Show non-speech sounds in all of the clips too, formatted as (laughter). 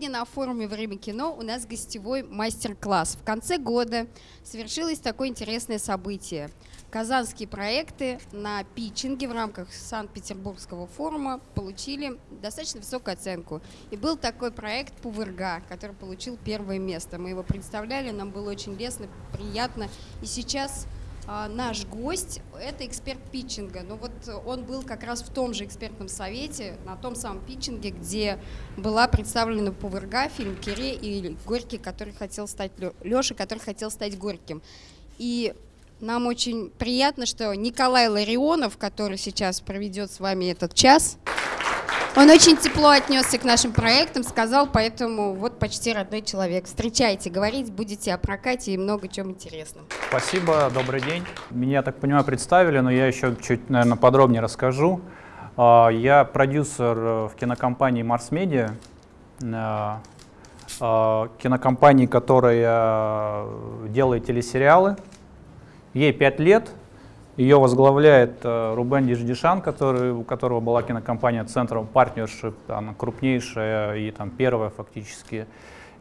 Сегодня на форуме «Время кино» у нас гостевой мастер-класс. В конце года совершилось такое интересное событие. Казанские проекты на питчинге в рамках Санкт-Петербургского форума получили достаточно высокую оценку. И был такой проект «Пувырга», который получил первое место. Мы его представляли, нам было очень лестно, приятно. И сейчас наш гость – это эксперт питчинга. Ну вот он был как раз в том же экспертном совете, на том самом питчинге, где была представлена Пуверга, фильм «Кире» и Горький, который хотел стать, Леша, который хотел стать Горьким. И нам очень приятно, что Николай Ларионов, который сейчас проведет с вами этот час, он очень тепло отнесся к нашим проектам, сказал, поэтому вот почти родной человек. Встречайте, говорить будете о прокате и много чем интересном. Спасибо, добрый день. Меня, так понимаю, представили, но я еще чуть, наверное, подробнее расскажу. А, я продюсер э, в кинокомпании Mars Media, э, э, кинокомпании, которая делает телесериалы. Ей пять лет, ее возглавляет э, Рубен Диждишан, который, у которого была кинокомпания Центром Partnership, она крупнейшая и там первая фактически.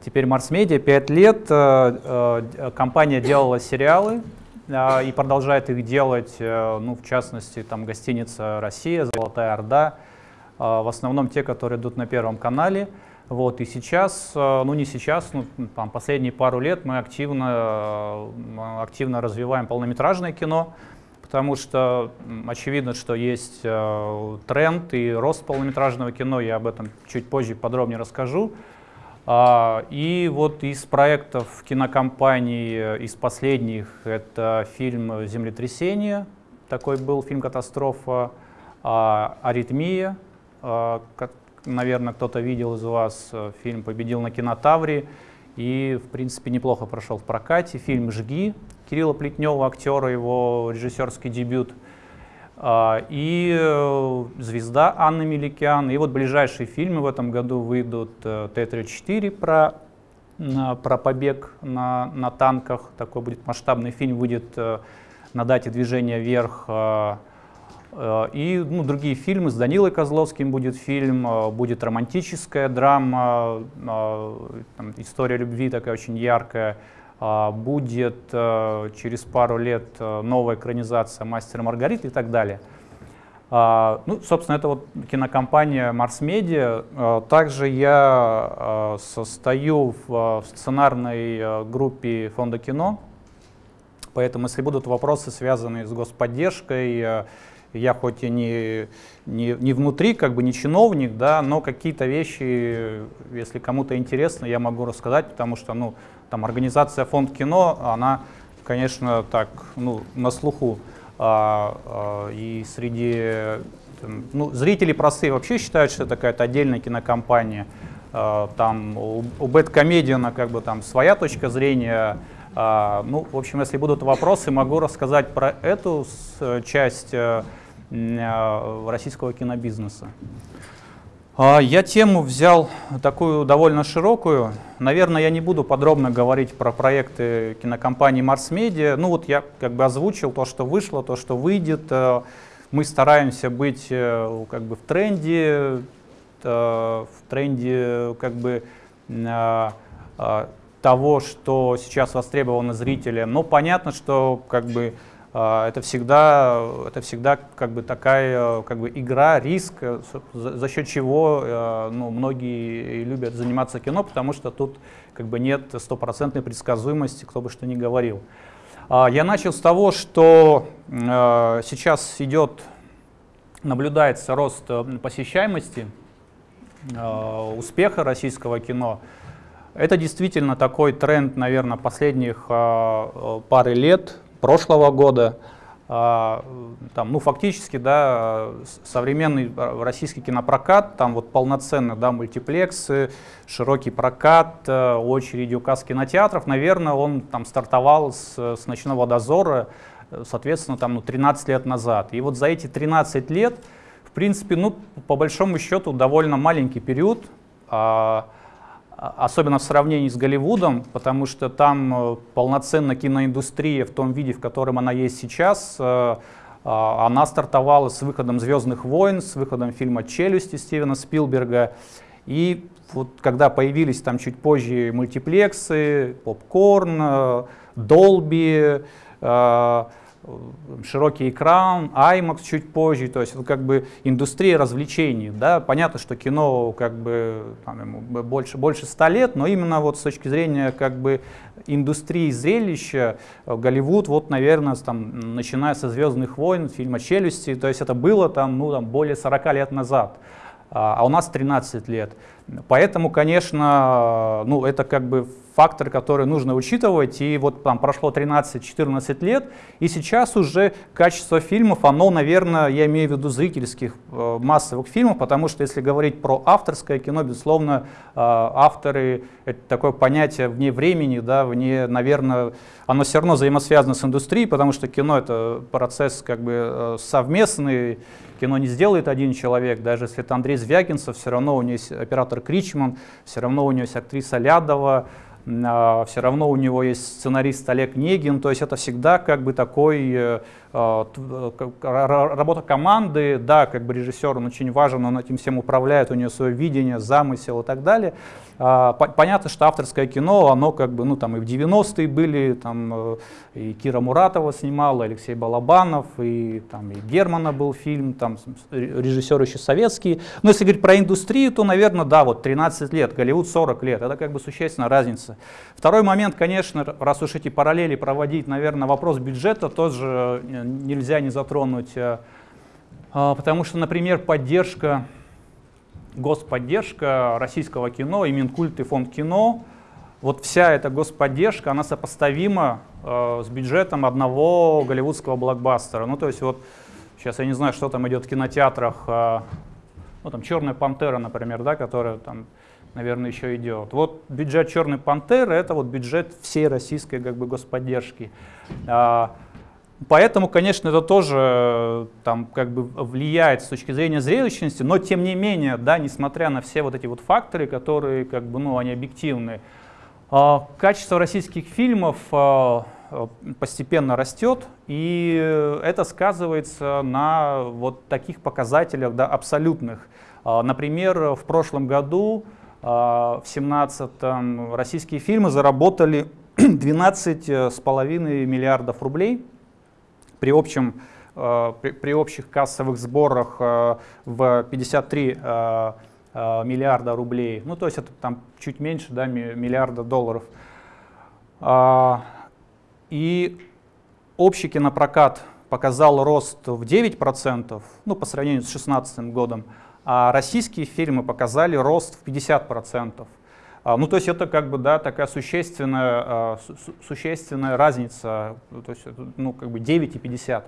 Теперь Mars Media, 5 лет э, э, компания делала сериалы и продолжает их делать, ну, в частности, там гостиница «Россия», «Золотая Орда», в основном те, которые идут на Первом канале. Вот, и сейчас, ну не сейчас, ну, там, последние пару лет мы активно, активно развиваем полнометражное кино, потому что очевидно, что есть э, тренд и рост полнометражного кино, я об этом чуть позже подробнее расскажу. А, и вот из проектов кинокомпании, из последних, это фильм «Землетрясение», такой был фильм «Катастрофа», а, «Аритмия», а, наверное, кто-то видел из вас, э, фильм победил на кинотавре и, в принципе, неплохо прошел в прокате. Фильм «Жги» Кирилла Плетнева, актера, его режиссерский дебют, а, и э, «Звезда» Анны Меликян. И вот ближайшие фильмы в этом году выйдут э, Т-34 про, про побег на, на танках. Такой будет масштабный фильм, выйдет э, на дате движения вверх. И ну, другие фильмы, с Данилой Козловским будет фильм, будет романтическая драма, там, история любви такая очень яркая. Будет э, через пару лет э, новая экранизация «Мастера Маргариты» и так далее. Ну, собственно, это вот кинокомпания Mars Media. Также я состою в сценарной группе Фонда кино, поэтому если будут вопросы, связанные с господдержкой, я хоть и не, не, не внутри, как бы не чиновник, да, но какие-то вещи, если кому-то интересно, я могу рассказать, потому что, ну, там организация Фонд кино, она, конечно, так, ну, на слуху. А, а, и среди там, ну, зрители простые вообще считают, что это какая-то отдельная кинокомпания. А, там у, у Бэткомедиана как бы там своя точка зрения. А, ну, в общем, если будут вопросы, могу рассказать про эту часть а, российского кинобизнеса. А, я тему взял такую довольно широкую. Наверное, я не буду подробно говорить про проекты кинокомпании Mars Media. Ну вот я как бы озвучил то, что вышло, то, что выйдет. Э, мы стараемся быть э, как бы в тренде, э, в тренде как бы того, что сейчас востребовано зрителям. Но понятно, что как бы это всегда, это всегда как бы такая как бы игра, риск, э, за, счет чего э, ну, многие любят заниматься кино, потому что тут как бы нет стопроцентной предсказуемости, кто бы что ни говорил. А, я начал с того, что э, сейчас идет, наблюдается рост посещаемости, успеха российского кино. Это действительно такой тренд, наверное, последних пары лет, прошлого года. А, там, ну, фактически, да, современный российский кинопрокат, там вот полноценно, да, мультиплексы, широкий прокат, э, очереди указ кинотеатров, наверное, он там стартовал с, с «Ночного дозора», соответственно, там, ну, 13 лет назад. И вот за эти 13 лет, в принципе, ну, по большому счету, довольно маленький период, а, особенно в сравнении с Голливудом, потому что там э, полноценная киноиндустрия в том виде, в котором она есть сейчас, э, а, она стартовала с выходом «Звездных войн», с выходом фильма «Челюсти» Стивена Спилберга. И вот когда появились там чуть позже мультиплексы, попкорн, Dolby, широкий экран, IMAX чуть позже, то есть как бы индустрия развлечений, да, понятно, что кино как бы там, ему больше, больше 100 лет, но именно вот с точки зрения как бы индустрии зрелища э, Голливуд, вот, наверное, там, начиная со «Звездных войн», фильма «Челюсти», то есть это было там, ну, там, более 40 лет назад, а, а у нас 13 лет. Поэтому, конечно, ну, это как бы фактор, который нужно учитывать. И вот там прошло 13-14 лет, и сейчас уже качество фильмов, оно, наверное, я имею в виду зрительских э, массовых фильмов, потому что если говорить про авторское кино, безусловно, э, авторы — это такое понятие вне времени, да, вне, наверное, оно все равно взаимосвязано с индустрией, потому что кино — это процесс как бы э, совместный, кино не сделает один человек, даже если это Андрей Звягинцев, все равно у него есть оператор Кричман, все равно у него есть актриса Лядова, все равно у него есть сценарист Олег Негин, то есть это всегда как бы такой э, а, работа команды, да, как бы режиссер, он очень важен, он этим всем управляет, у него свое видение, замысел и так далее. А, понятно, что авторское кино, оно как бы, ну там и в 90-е были, там э, и Кира Муратова снимала, Алексей Балабанов, и там и Германа был фильм, там режиссеры еще советские. Но если говорить про индустрию, то, наверное, да, вот 13 лет, Голливуд 40 лет, это как бы существенная разница. Второй момент, конечно, раз уж эти параллели проводить, наверное, вопрос бюджета тоже э, нельзя не затронуть, э, потому что, например, поддержка господдержка российского кино, и Минкульт, и Фонд кино, вот вся эта господдержка, она сопоставима э, с бюджетом одного голливудского блокбастера. Ну, то есть вот сейчас я не знаю, что там идет в кинотеатрах, э, ну, там «Черная пантера», например, да, которая там, наверное, еще идет. Вот бюджет «Черной пантеры» — это вот бюджет всей российской как бы господдержки. Э, Поэтому, конечно, это тоже э, там, как бы влияет с точки зрения зрелищности, но тем не менее, да, несмотря на все вот эти вот факторы, которые как бы, ну, они объективны, а, качество российских фильмов а, э, постепенно растет, и это сказывается на вот таких показателях да, абсолютных. А, например, в прошлом году, в 2017 российские фильмы заработали (clears throat) 12,5 миллиардов рублей, при, общем, э, при, общих кассовых сборах э, в 53 э, миллиарда рублей, ну то есть это там чуть меньше да, миллиарда долларов. А, и общий кинопрокат показал рост в 9%, ну по сравнению с 2016 годом, а российские фильмы показали рост в 50%. А, ну, то есть это как бы, да, такая существенная, а, существенная разница, то есть, ну, как бы 9 и 50.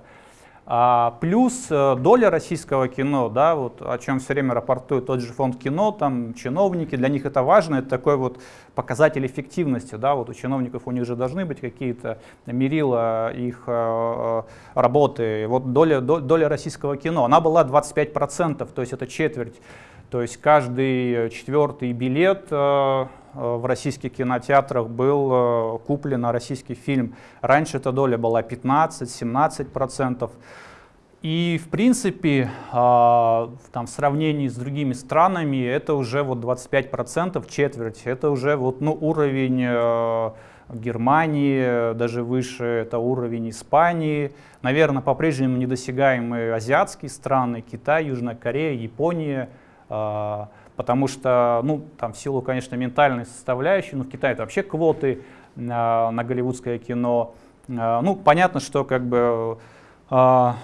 А, плюс э, доля российского кино, да, вот о чем все время рапортует тот же фонд кино, там чиновники, для них это важно, это такой вот показатель эффективности, да, вот у чиновников у них же должны быть какие-то мерила их э, работы. Вот доля, доля российского кино, она была 25%, то есть это четверть то есть каждый четвертый билет э, э, в российских кинотеатрах был э, куплен на российский фильм. Раньше эта доля была 15-17%. И в принципе, там, в сравнении с другими странами, это уже вот 25%, четверть. Это уже вот, ну, уровень Германии, даже выше это уровень Испании. Наверное, по-прежнему недосягаемые азиатские страны, Китай, Южная Корея, Япония – потому что, ну, там в силу, конечно, ментальной составляющей, ну, в Китае это вообще квоты на, на голливудское кино. А, ну, понятно, что как бы а,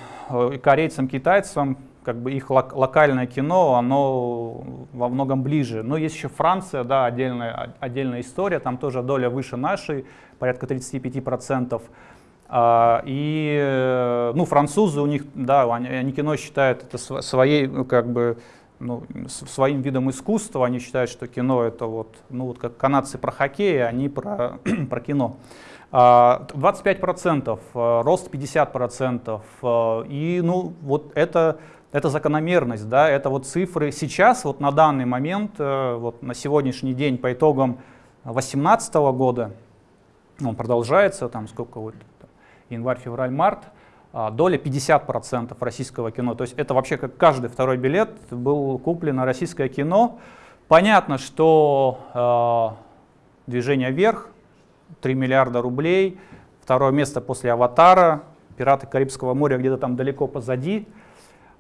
корейцам, китайцам как бы их локальное кино, оно во многом ближе. Но есть еще Франция, да, отдельная, отдельная история, там тоже доля выше нашей, порядка 35%. И, ну, французы у них, да, они, они кино считают это своей, ну, как бы, ну, своим видом искусства. Они считают, что кино это вот, ну вот как канадцы про хоккей, а они про, (clears throat) про кино. 25%, а, рост 50%. А, и ну, вот это, это закономерность, да, это вот цифры. Сейчас, вот на данный момент, э, вот на сегодняшний день по итогам 2018 года, он продолжается, там сколько вот, январь, февраль, март, а, доля 50% российского кино. То есть это вообще как каждый второй билет был куплен на российское кино. понятно, что э, движение вверх, 3 миллиарда рублей, второе место после «Аватара», «Пираты Карибского моря» где-то там далеко позади.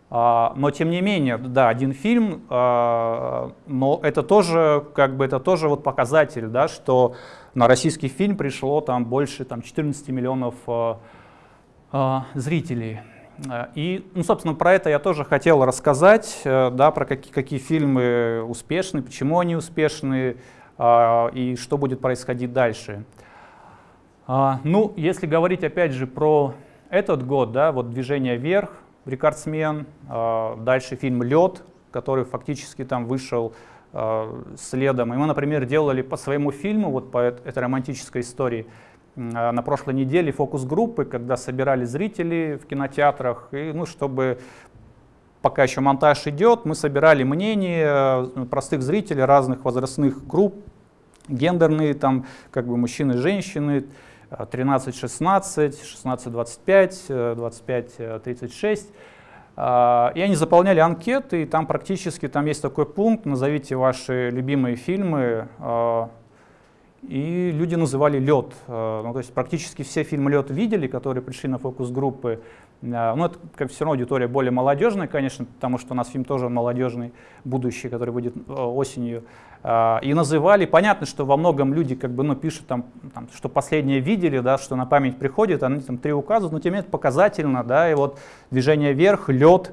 А, но тем не менее, да, один фильм, а, но это тоже, как бы, это тоже вот показатель, да, что на российский фильм пришло там больше там, 14 миллионов а, зрителей. И, ну, собственно, про это я тоже хотел рассказать, э, да, про какие, какие фильмы успешны, почему они успешны и что будет происходить дальше. Ну, если говорить опять же про этот год, да, вот «Движение вверх», «Рекордсмен», дальше фильм «Лед», который фактически там вышел следом. И мы, например, делали по своему фильму, вот по этой романтической истории, на прошлой неделе фокус-группы, когда собирали зрителей в кинотеатрах, и, ну, чтобы пока еще монтаж идет, мы собирали мнения простых зрителей разных возрастных групп, гендерные, там, как бы мужчины женщины, 13-16, 16-25, 25-36. И они заполняли анкеты, и там практически там есть такой пункт, назовите ваши любимые фильмы, а, и люди называли «Лед». А, ну, то есть практически все фильмы «Лед» видели, которые пришли на фокус-группы. А, ну, это как все равно аудитория более молодежная, конечно, потому что у нас фильм тоже молодежный, будущий, который выйдет осенью. А, и называли, понятно, что во многом люди как бы, ну, пишут, там, там, что последнее видели, да, что на память приходит, они там три указывают, но тем не менее показательно, да, и вот движение вверх, лед.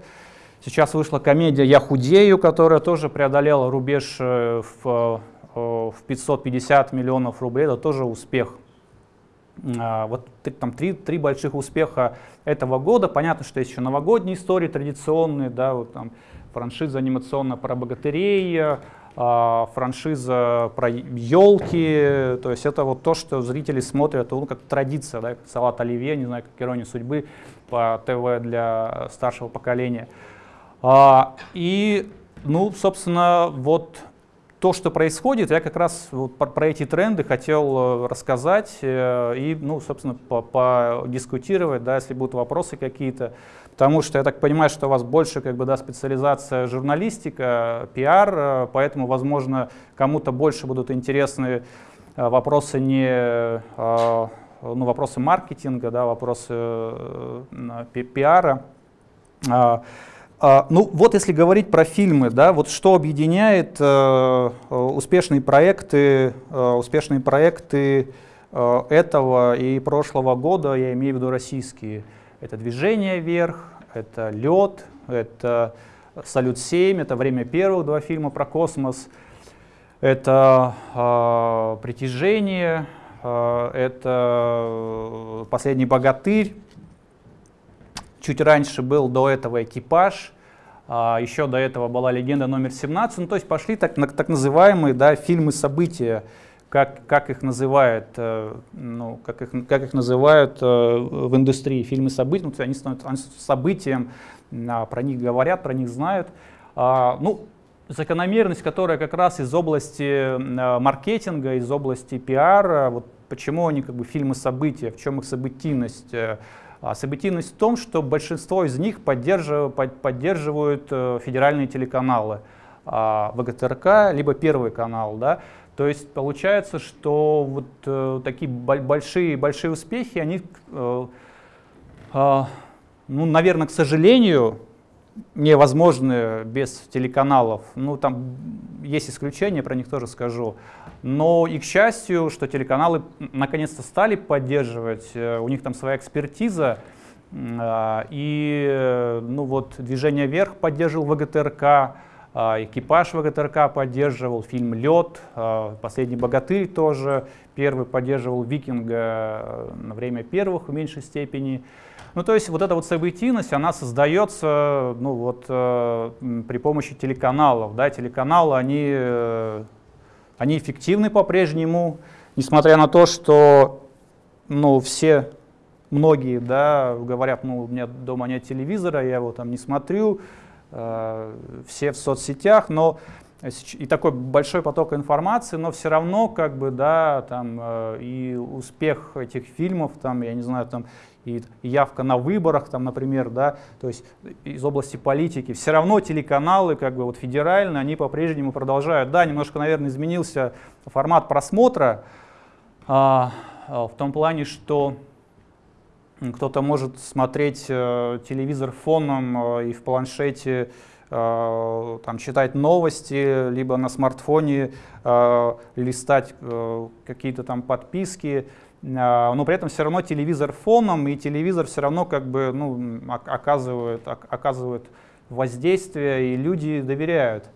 Сейчас вышла комедия «Я худею», которая тоже преодолела рубеж э, в, э, в 550 миллионов рублей, это тоже успех. А, вот там три, три больших успеха этого года. Понятно, что есть еще новогодние истории традиционные, да, вот там франшиза анимационная про богатырей, а, франшиза про елки, то есть это вот то, что зрители смотрят, ну, как традиция, да, как салат оливье, не знаю, как ирония судьбы по ТВ для старшего поколения. А, и, ну, собственно, вот то, что происходит, я как раз вот про, эти тренды хотел э, рассказать э, и, ну, собственно, подискутировать, да, если будут вопросы какие-то. Потому что я так понимаю, что у вас больше как бы, да, специализация журналистика, пиар, э, поэтому, возможно, кому-то больше будут интересны вопросы не ну, вопросы маркетинга, да, вопросы пиара. А, ну вот если говорить про фильмы, да, вот что объединяет успешные проекты, успешные проекты этого и прошлого года, я имею в виду российские. Это движение вверх, это лед, это Салют-7, это время первых два фильма про космос, это э, притяжение, э, это последний богатырь. Чуть раньше был до этого экипаж, еще до этого была легенда номер 17. Ну, то есть пошли так, так называемые да, фильмы-события как, как их называют, э, ну, как их, как их называют э, в индустрии фильмы события, ну, они становятся событием, а, про них говорят, про них знают. А, ну, закономерность, которая как раз из области э, маркетинга, из области пиара, вот почему они как бы фильмы события, в чем их событийность. А событийность в том, что большинство из них поддерживают, поддерживают федеральные телеканалы, ВГТРК, либо Первый канал. Да? То есть получается, что вот э, такие большие, большие успехи, они, э, э, ну, наверное, к сожалению, невозможны без телеканалов. Ну, там есть исключения, про них тоже скажу. Но и к счастью, что телеканалы наконец-то стали поддерживать, э, у них там своя экспертиза, э, и э, ну, вот «Движение вверх» поддерживал ВГТРК, а, экипаж ВГТРК поддерживал, фильм «Лед», а, «Последний богатырь» тоже, первый поддерживал «Викинга» э, на время первых в меньшей степени. Ну, то есть вот эта вот событийность, она создается ну, вот, э, при помощи телеканалов. Да? Телеканалы, они, э, они эффективны по-прежнему, несмотря на то, что ну, все, многие да, говорят, ну, у меня дома нет телевизора, я его там не смотрю, Э, все в соцсетях, но и такой большой поток информации, но все равно как бы, да, там, э, и успех этих фильмов, там, я не знаю, там, и явка на выборах, там, например, да, то есть из области политики, все равно телеканалы, как бы вот федеральные, они по-прежнему продолжают. Да, немножко, наверное, изменился формат просмотра, а, а, в том плане, что кто-то может смотреть э, телевизор фоном э, и в планшете там, читать новости, либо на смартфоне э, листать э, какие-то там подписки. А, но при этом все равно телевизор фоном, и телевизор все равно как бы ну, оказывает, оказывает воздействие, и люди доверяют.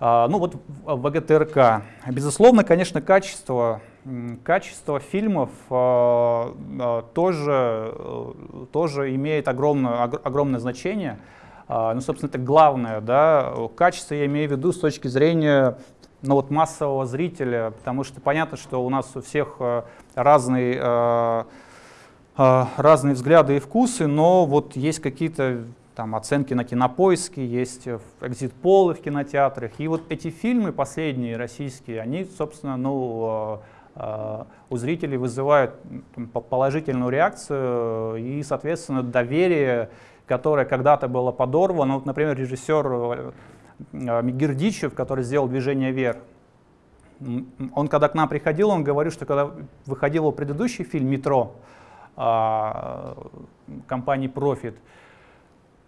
А, ну вот ВГТРК. Безусловно, конечно, качество, качество фильмов а, тоже, тоже имеет огромное, огромное значение. Ну, собственно, это главное, да, качество я имею в виду с точки зрения ну, вот массового зрителя, потому что понятно, что у нас у всех э, разные, э, э, разные взгляды и вкусы, но вот есть какие-то там оценки на кинопоиске, есть экзит-полы в кинотеатрах. И вот эти фильмы последние, российские, они, собственно, ну, у зрителей вызывают положительную реакцию и, соответственно, доверие, которое когда-то было подорвано. Вот, например, режиссер Э, Мигердичев, который сделал «Движение вверх», он когда к нам приходил, он говорил, что когда выходил его предыдущий фильм «Метро» а, компании Profit,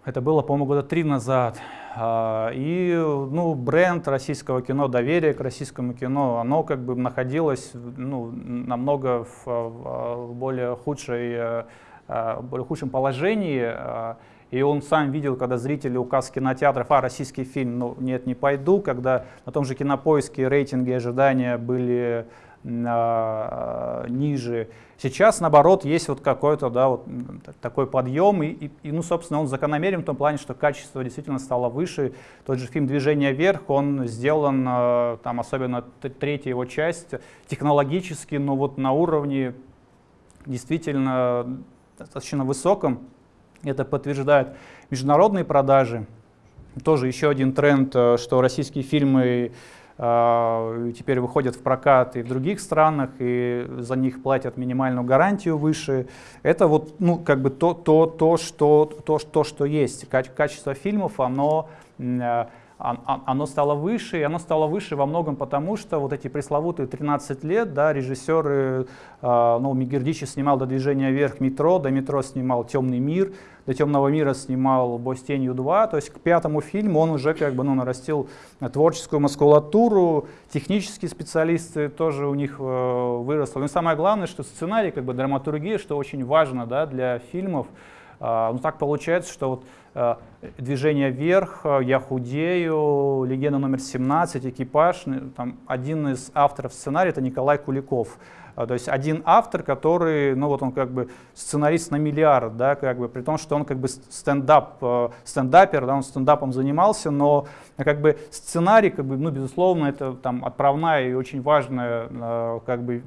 это было, по-моему, года три назад, а, и ну, бренд российского кино, доверие к российскому кино, оно как бы находилось ну, намного в, в более, худшей, э, э, более худшем положении, и он сам видел, когда зрители указ кинотеатров, а, российский фильм, ну нет, не пойду, когда на том же кинопоиске рейтинги ожидания были а, ниже. Сейчас, наоборот, есть вот какой-то да, вот такой подъем, и, и, ну, собственно, он закономерен в том плане, что качество действительно стало выше. Тот же фильм «Движение вверх», он сделан, там, особенно третья его часть, технологически, но вот на уровне действительно достаточно высоком. Это подтверждает международные продажи. Тоже еще один тренд, э, что российские фильмы э, теперь выходят в прокат и в других странах, и за них платят минимальную гарантию выше. Это вот, ну, как бы то, то, то, что, то, то, что есть. Качество фильмов, оно э, оно стало выше, и оно стало выше во многом потому, что вот эти пресловутые 13 лет, да, режиссеры, э, ну, Мигердичи снимал «До движения вверх» метро, до метро снимал «Темный мир», до «Темного мира» снимал «Бой с тенью 2», то есть к пятому фильму он уже как бы, ну, нарастил творческую маскулатуру, технические специалисты тоже у них э, выросли. Но самое главное, что сценарий, как бы драматургия, что очень важно да, для фильмов, ну, так получается, что вот Э, движение вверх, э, я худею, легенда номер 17, экипаж. Там один из авторов сценария это Николай Куликов. Э, то есть один автор, который, ну вот он как бы сценарист на миллиард, да, как бы, при том, что он как бы стендап, стендапер, да, он стендапом занимался, но как бы сценарий, как бы, ну, безусловно, это там отправная и очень важная как бы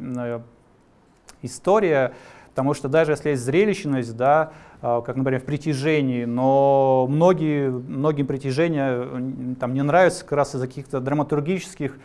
история, потому что даже если есть зрелищность, да, а, как, например, в притяжении, но многие, многим притяжения там не нравятся как раз из-за каких-то драматургических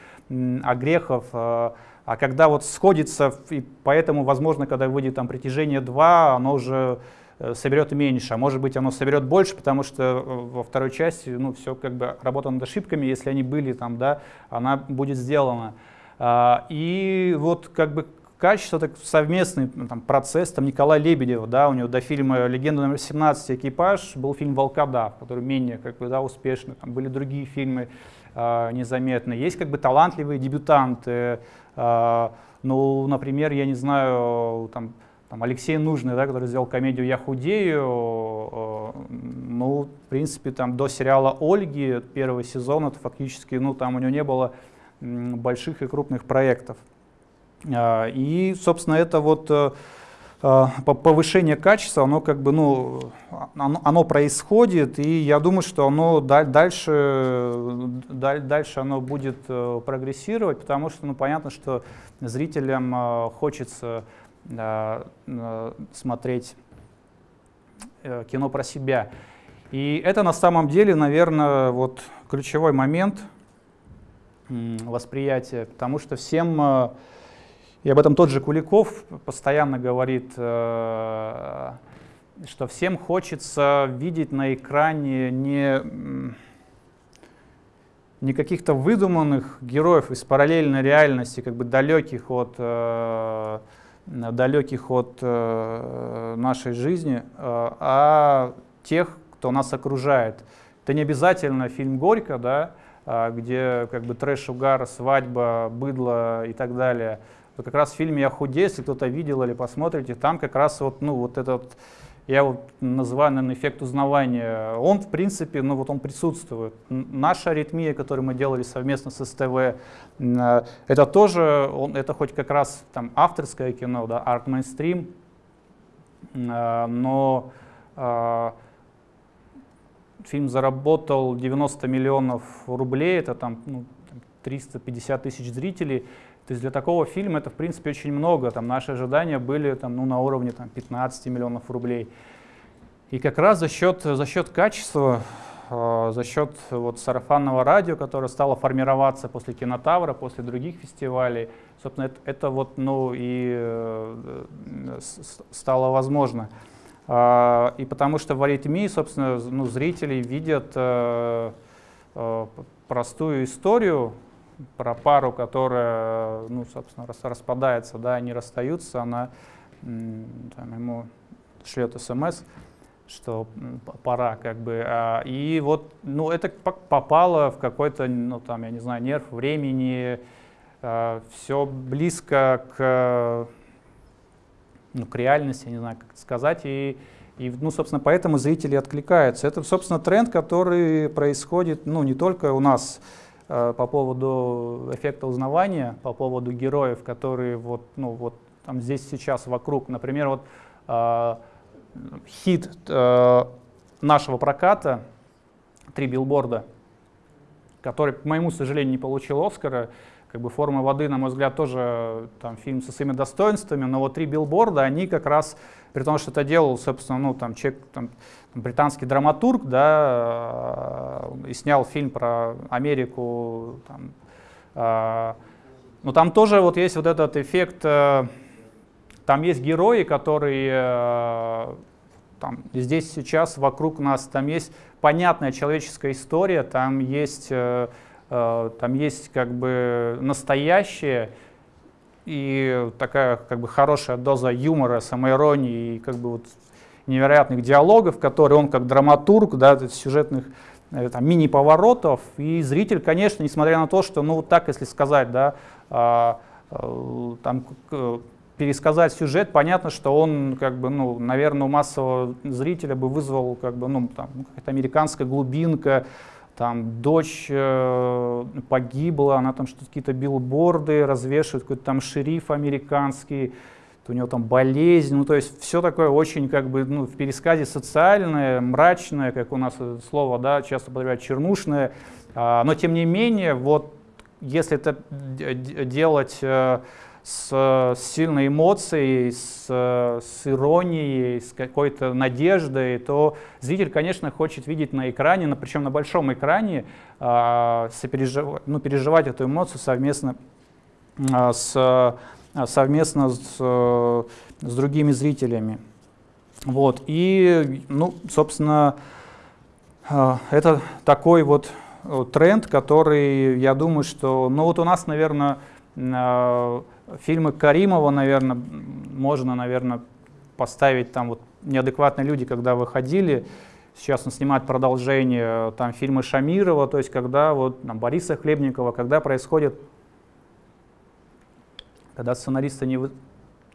огрехов, а, а когда вот сходится, и поэтому, возможно, когда выйдет там притяжение 2, оно уже э, соберет меньше, а может быть оно соберет больше, потому что э, во второй части ну, все как бы работа над ошибками, если они были там, да, она будет сделана. А, и вот как бы качество, так совместный ну, там, процесс, там Николай Лебедев, да, у него до фильма «Легенда номер 17. Экипаж» был фильм «Волкодав», который менее как бы, да, успешный, там были другие фильмы э, незаметные. Есть как бы талантливые дебютанты, э, ну, например, я не знаю, там, там Алексей Нужный, да, который сделал комедию «Я худею», э, ну, в принципе, там до сериала «Ольги» первого сезона, фактически, ну, там у него не было больших и крупных проектов. А, и, собственно, это вот э, а, повышение качества, оно как бы, ну, оно, оно происходит, и я думаю, что оно дальше, дальше оно будет э, прогрессировать, потому что, ну, понятно, что зрителям э, хочется смотреть кино про себя. И это на самом деле, наверное, вот ключевой момент – восприятия, потому что всем, э, и об этом тот же Куликов постоянно говорит, э, что всем хочется видеть на экране не, не каких-то выдуманных героев из параллельной реальности, как бы далеких от, э, далеких от нашей жизни, а тех, кто нас окружает. Это не обязательно фильм «Горько», да, а, где как бы трэш, угар, свадьба, быдло и так далее. То как раз в фильме «Я худею», если кто-то видел или посмотрите, там как раз вот, ну, вот этот, я вот называю, наверное, эффект узнавания, он, в принципе, ну, вот он присутствует. Наша аритмия, которую мы делали совместно с СТВ, а, это тоже, он, это хоть как раз там авторское кино, да, арт-мейнстрим, а, но фильм заработал 90 миллионов рублей, это там ну, 350 тысяч зрителей. То есть для такого фильма это, в принципе, очень много. Там наши ожидания были там, ну, на уровне там, 15 миллионов рублей. И как раз за счет, за счет качества, э, за счет вот, сарафанного радио, которое стало формироваться после Кинотавра, после других фестивалей, собственно, это, это вот, ну, и э, стало возможно. А, и потому что в аритмии, собственно, ну, зрители видят э, э, простую историю про пару, которая, ну, собственно, распадается, да, они расстаются, она там, ему шлет смс, что пора, как бы. А, и вот, ну, это попало в какой-то, ну, там, я не знаю, нерв времени, а, все близко к ну, к реальности, не знаю, как это сказать, и, и, ну, собственно, поэтому зрители откликаются. Это, собственно, тренд, который происходит, ну, не только у нас по поводу эффекта узнавания, по поводу героев, которые вот, ну, вот там здесь сейчас вокруг, например, вот э, хит э, нашего проката «Три билборда», который, к моему сожалению, не получил Оскара, как бы «Форма воды», на мой взгляд, тоже там, фильм со своими достоинствами, но вот «Три билборда», они как раз, при том, что это делал, собственно, ну, там, человек, там, британский драматург, да, э, и снял фильм про Америку, там, э, но там тоже вот есть вот этот эффект, э, там есть герои, которые там, здесь сейчас вокруг нас, там есть понятная человеческая история, там есть Э, там есть как бы настоящее и такая как бы хорошая доза юмора, самоиронии и как бы вот невероятных диалогов, которые он как драматург, да, сюжетных э, мини-поворотов, и зритель, конечно, несмотря на то, что, ну, вот так, если сказать, да, а, а, там, пересказать сюжет, понятно, что он, как бы, ну, наверное, у массового зрителя бы вызвал, как бы, ну, там, какая-то американская глубинка, там дочь э, погибла, она там что-то какие-то билборды развешивает, какой-то там шериф американский, у него там болезнь, ну то есть все такое очень как бы ну, в пересказе социальное, мрачное, как у нас слово, да, часто употребляют чернушное, а, но тем не менее, вот если это делать э, с, сильной эмоцией, с, с иронией, с какой-то надеждой, то зритель, конечно, хочет видеть на экране, но причем на большом экране, э, ну, переживать эту эмоцию совместно э, с, совместно с, с другими зрителями. Вот. И, ну, собственно, э, это такой вот тренд, который, я думаю, что, ну вот у нас, наверное, Фильмы Каримова, наверное, можно, наверное, поставить там вот неадекватные люди, когда выходили. Сейчас он снимает продолжение, там фильмы Шамирова, то есть когда вот там, Бориса Хлебникова, когда происходит, когда сценаристы не, вы,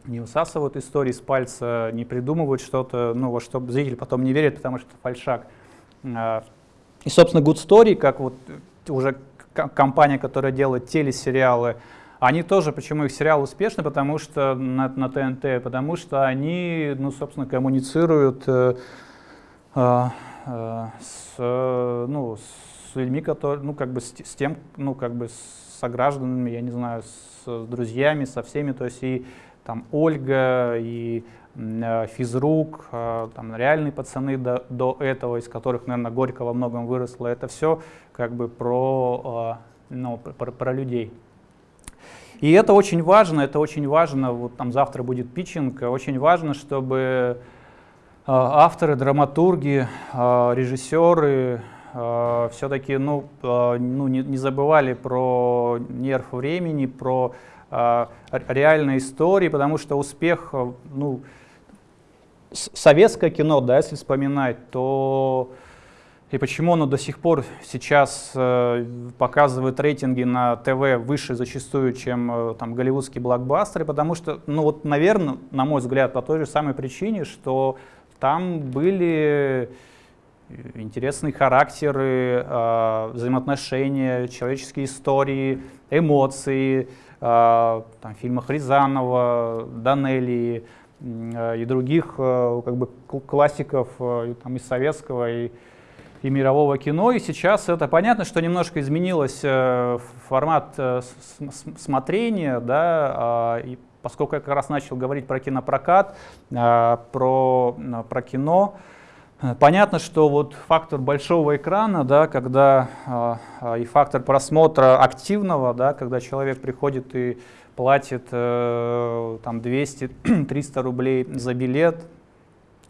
не высасывают истории с пальца, не придумывают что-то, ну, во что зритель потом не верит, потому что фальшак. А, и, собственно, Good Story, как вот уже компания, которая делает телесериалы, они тоже, почему их сериал успешный, потому что на, на ТНТ, потому что они, ну, собственно, коммуницируют э, э, э с, ну, с людьми, которые, ну, как бы с, с тем, ну, как бы с согражданами, я не знаю, с, с друзьями, со всеми, то есть и там Ольга, и э, физрук, э, там реальные пацаны до, до этого, из которых, наверное, Горько во многом выросло, это все как бы про ну, про, про людей. И это очень важно, это очень важно, вот там завтра будет питчинг, очень важно, чтобы авторы, драматурги, режиссеры, э, все-таки ну, ну, не, забывали про нерв времени, про реальные истории, потому что успех, ну, советское кино, да, если вспоминать, то и почему оно до сих пор сейчас э, показывает рейтинги на ТВ выше зачастую, чем э, там голливудские блокбастеры, потому что, ну вот, наверное, на мой взгляд, по той же самой причине, что там были интересные характеры, э, взаимоотношения, человеческие истории, эмоции, э, там, в фильмах Рязанова, Данелии э, и других э, как бы классиков э, там, из советского и, и мирового кино. И сейчас это понятно, что немножко изменилось э, формат э, смотрения, да, э, и поскольку я как раз начал говорить про кинопрокат, э, про, про кино, Понятно, что вот фактор большого экрана, да, когда э, и фактор просмотра активного, да, когда человек приходит и платит э, там 200-300 (clears throat) рублей за билет,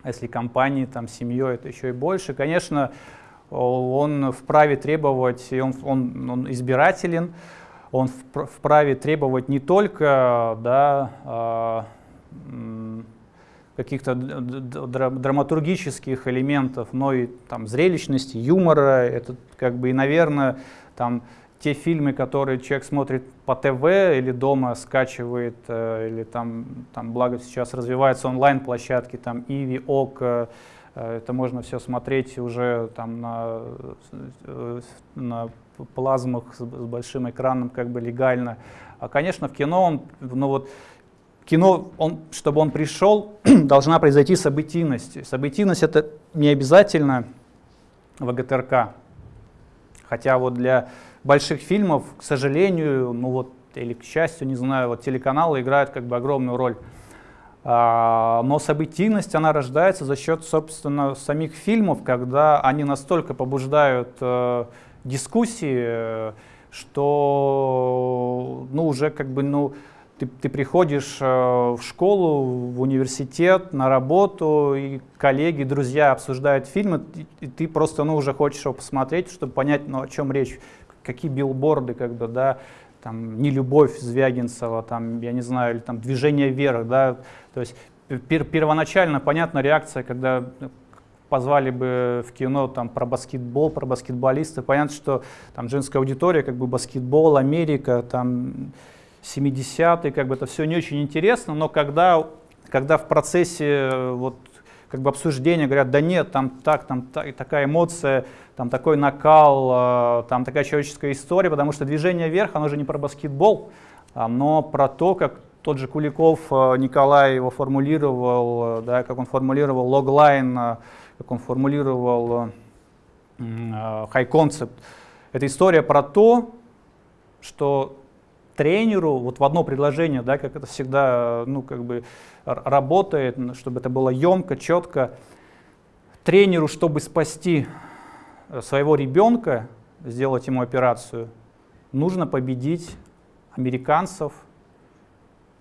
если компании там семьей это еще и больше, конечно, он вправе требовать, он, он, он избирателен, он вправе требовать не только да, э, каких-то драматургических элементов, но и там, зрелищности, юмора. Это как бы и, наверное, там, те фильмы, которые человек смотрит по ТВ или дома скачивает, э, или там, там благо сейчас развиваются онлайн-площадки, там Иви, ОК, э, это можно все смотреть уже там на, э, на плазмах с, большим экраном как бы легально. А, конечно, в кино он, ну вот, кино, он, чтобы он пришел, (clears throat) должна произойти событийность. Событийность это не обязательно ВГТРК. Хотя вот для больших фильмов, к сожалению, ну вот, или к счастью, не знаю, вот телеканалы играют как бы огромную роль. А, но событийность, она рождается за счет, собственно, самих фильмов, когда они настолько побуждают э, дискуссии, что, ну, уже как бы, ну, ты, ты приходишь э, в школу, в университет, на работу, и коллеги, друзья обсуждают фильмы, и ты просто ну, уже хочешь его посмотреть, чтобы понять, ну, о чем речь, какие билборды, как бы, да, там, не любовь Звягинцева, там, я не знаю, или там движение вверх, да, то есть пер первоначально понятна реакция, когда позвали бы в кино там про баскетбол, про баскетболистов, понятно, что там женская аудитория, как бы баскетбол, Америка, там 70-е, как бы это все не очень интересно, но когда, когда в процессе э, вот, как бы обсуждения говорят, да нет, там так, там так, такая эмоция, там такой накал, э, там такая человеческая история, потому что движение вверх, оно же не про баскетбол, но про то, как тот же Куликов э, Николай его формулировал, да, как он формулировал логлайн, как он формулировал concept. Это история про то, что тренеру вот в одно предложение, да, как это всегда ну, как бы работает, чтобы это было емко, четко. Тренеру, чтобы спасти э, своего ребенка, сделать ему операцию, нужно победить американцев,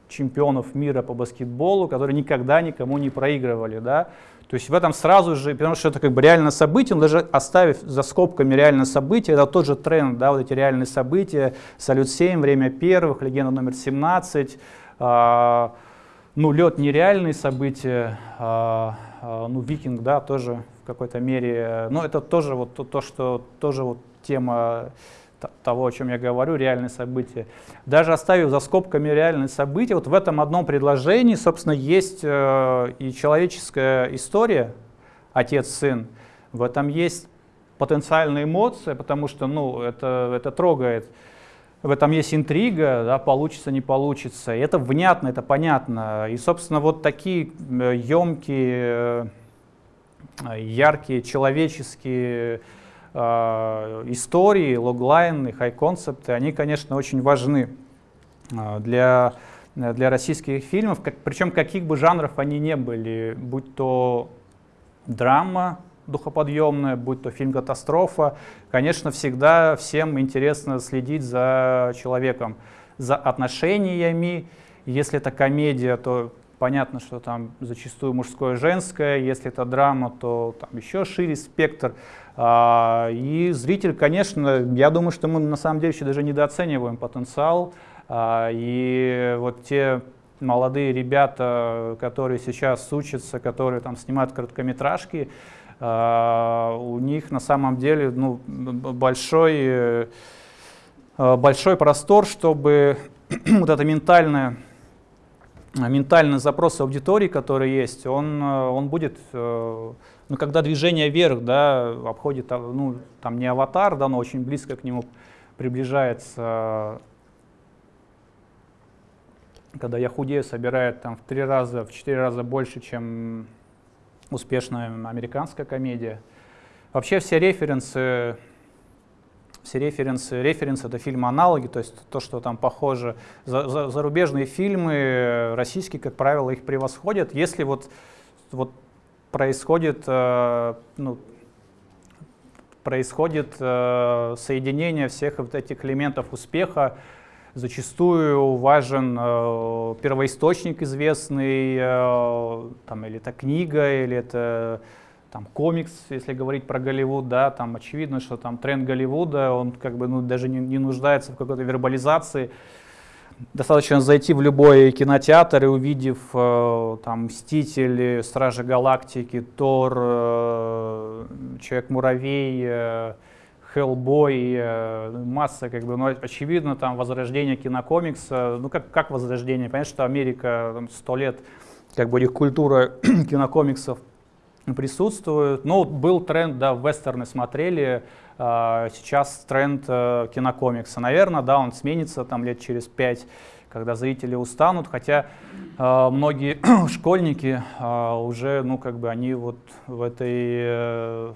чемпионов мира по баскетболу, которые никогда никому не проигрывали. Да? То есть в этом сразу же, потому что это как бы реальное событие, он даже оставив за скобками реальное событие, это тот же тренд, да, вот эти реальные события, Салют-7, Время первых, Легенда номер 17, а, ну, Лед нереальные события, а, а, ну, Викинг, да, тоже в какой-то мере, но это тоже вот то, то что тоже вот тема того, о чем я говорю, реальные события. Даже оставив за скобками реальные события, вот в этом одном предложении, собственно, есть э, и человеческая история, отец-сын, в этом есть потенциальная эмоция, потому что ну, это, это трогает. В этом есть интрига, да, получится, не получится. И это внятно, это понятно. И, собственно, вот такие емкие, э, яркие, человеческие Э, истории, логлайны, хай-концепты, они, конечно, очень важны э, для, для российских фильмов, как, причем каких бы жанров они не были, будь то драма, духоподъемное, будь то фильм «Катастрофа». Конечно, всегда всем интересно следить за человеком, за отношениями. Если это комедия, то понятно, что там зачастую мужское женское. Если это драма, то там еще шире спектр. А, и зритель, конечно, я думаю, что мы на самом деле еще даже недооцениваем потенциал. А, и вот те молодые ребята, которые сейчас учатся, которые там снимают короткометражки, у них на самом деле ну, большой, э, большой простор, чтобы (clears throat) вот это ментальное ментальный запрос аудитории, который есть, он, он будет, э, ну, когда движение вверх, да, обходит, ну, там не аватар, да, но очень близко к нему приближается когда я худею, собирает там в три раза, в четыре раза больше, чем успешная американская комедия. Вообще все референсы, все референсы, референсы это фильмы-аналоги, то есть то, что там похоже. За, за, зарубежные фильмы, российские, как правило, их превосходят. Если вот, вот происходит, э, ну, происходит э, соединение всех вот этих элементов успеха, Зачастую важен э, первоисточник известный, э, там, или это книга, или это там, комикс, если говорить про Голливуд, да, там очевидно, что там тренд Голливуда, он как бы ну, даже не, не нуждается в какой-то вербализации. Достаточно зайти в любой кинотеатр и увидев э, там «Мстители», «Стражи Галактики», «Тор», э, «Человек-муравей», э, Hellboy, э, масса, как бы, ну, очевидно, там возрождение кинокомикса, ну, как, как возрождение, понятно, что Америка сто лет, как бы, их культура (clears throat) кинокомиксов присутствует, ну, был тренд, да, вестерны смотрели, а, сейчас тренд э, кинокомикса, наверное, да, он сменится там лет через пять, когда зрители устанут, хотя э, многие (clears throat) школьники э, уже, ну, как бы, они вот в этой э,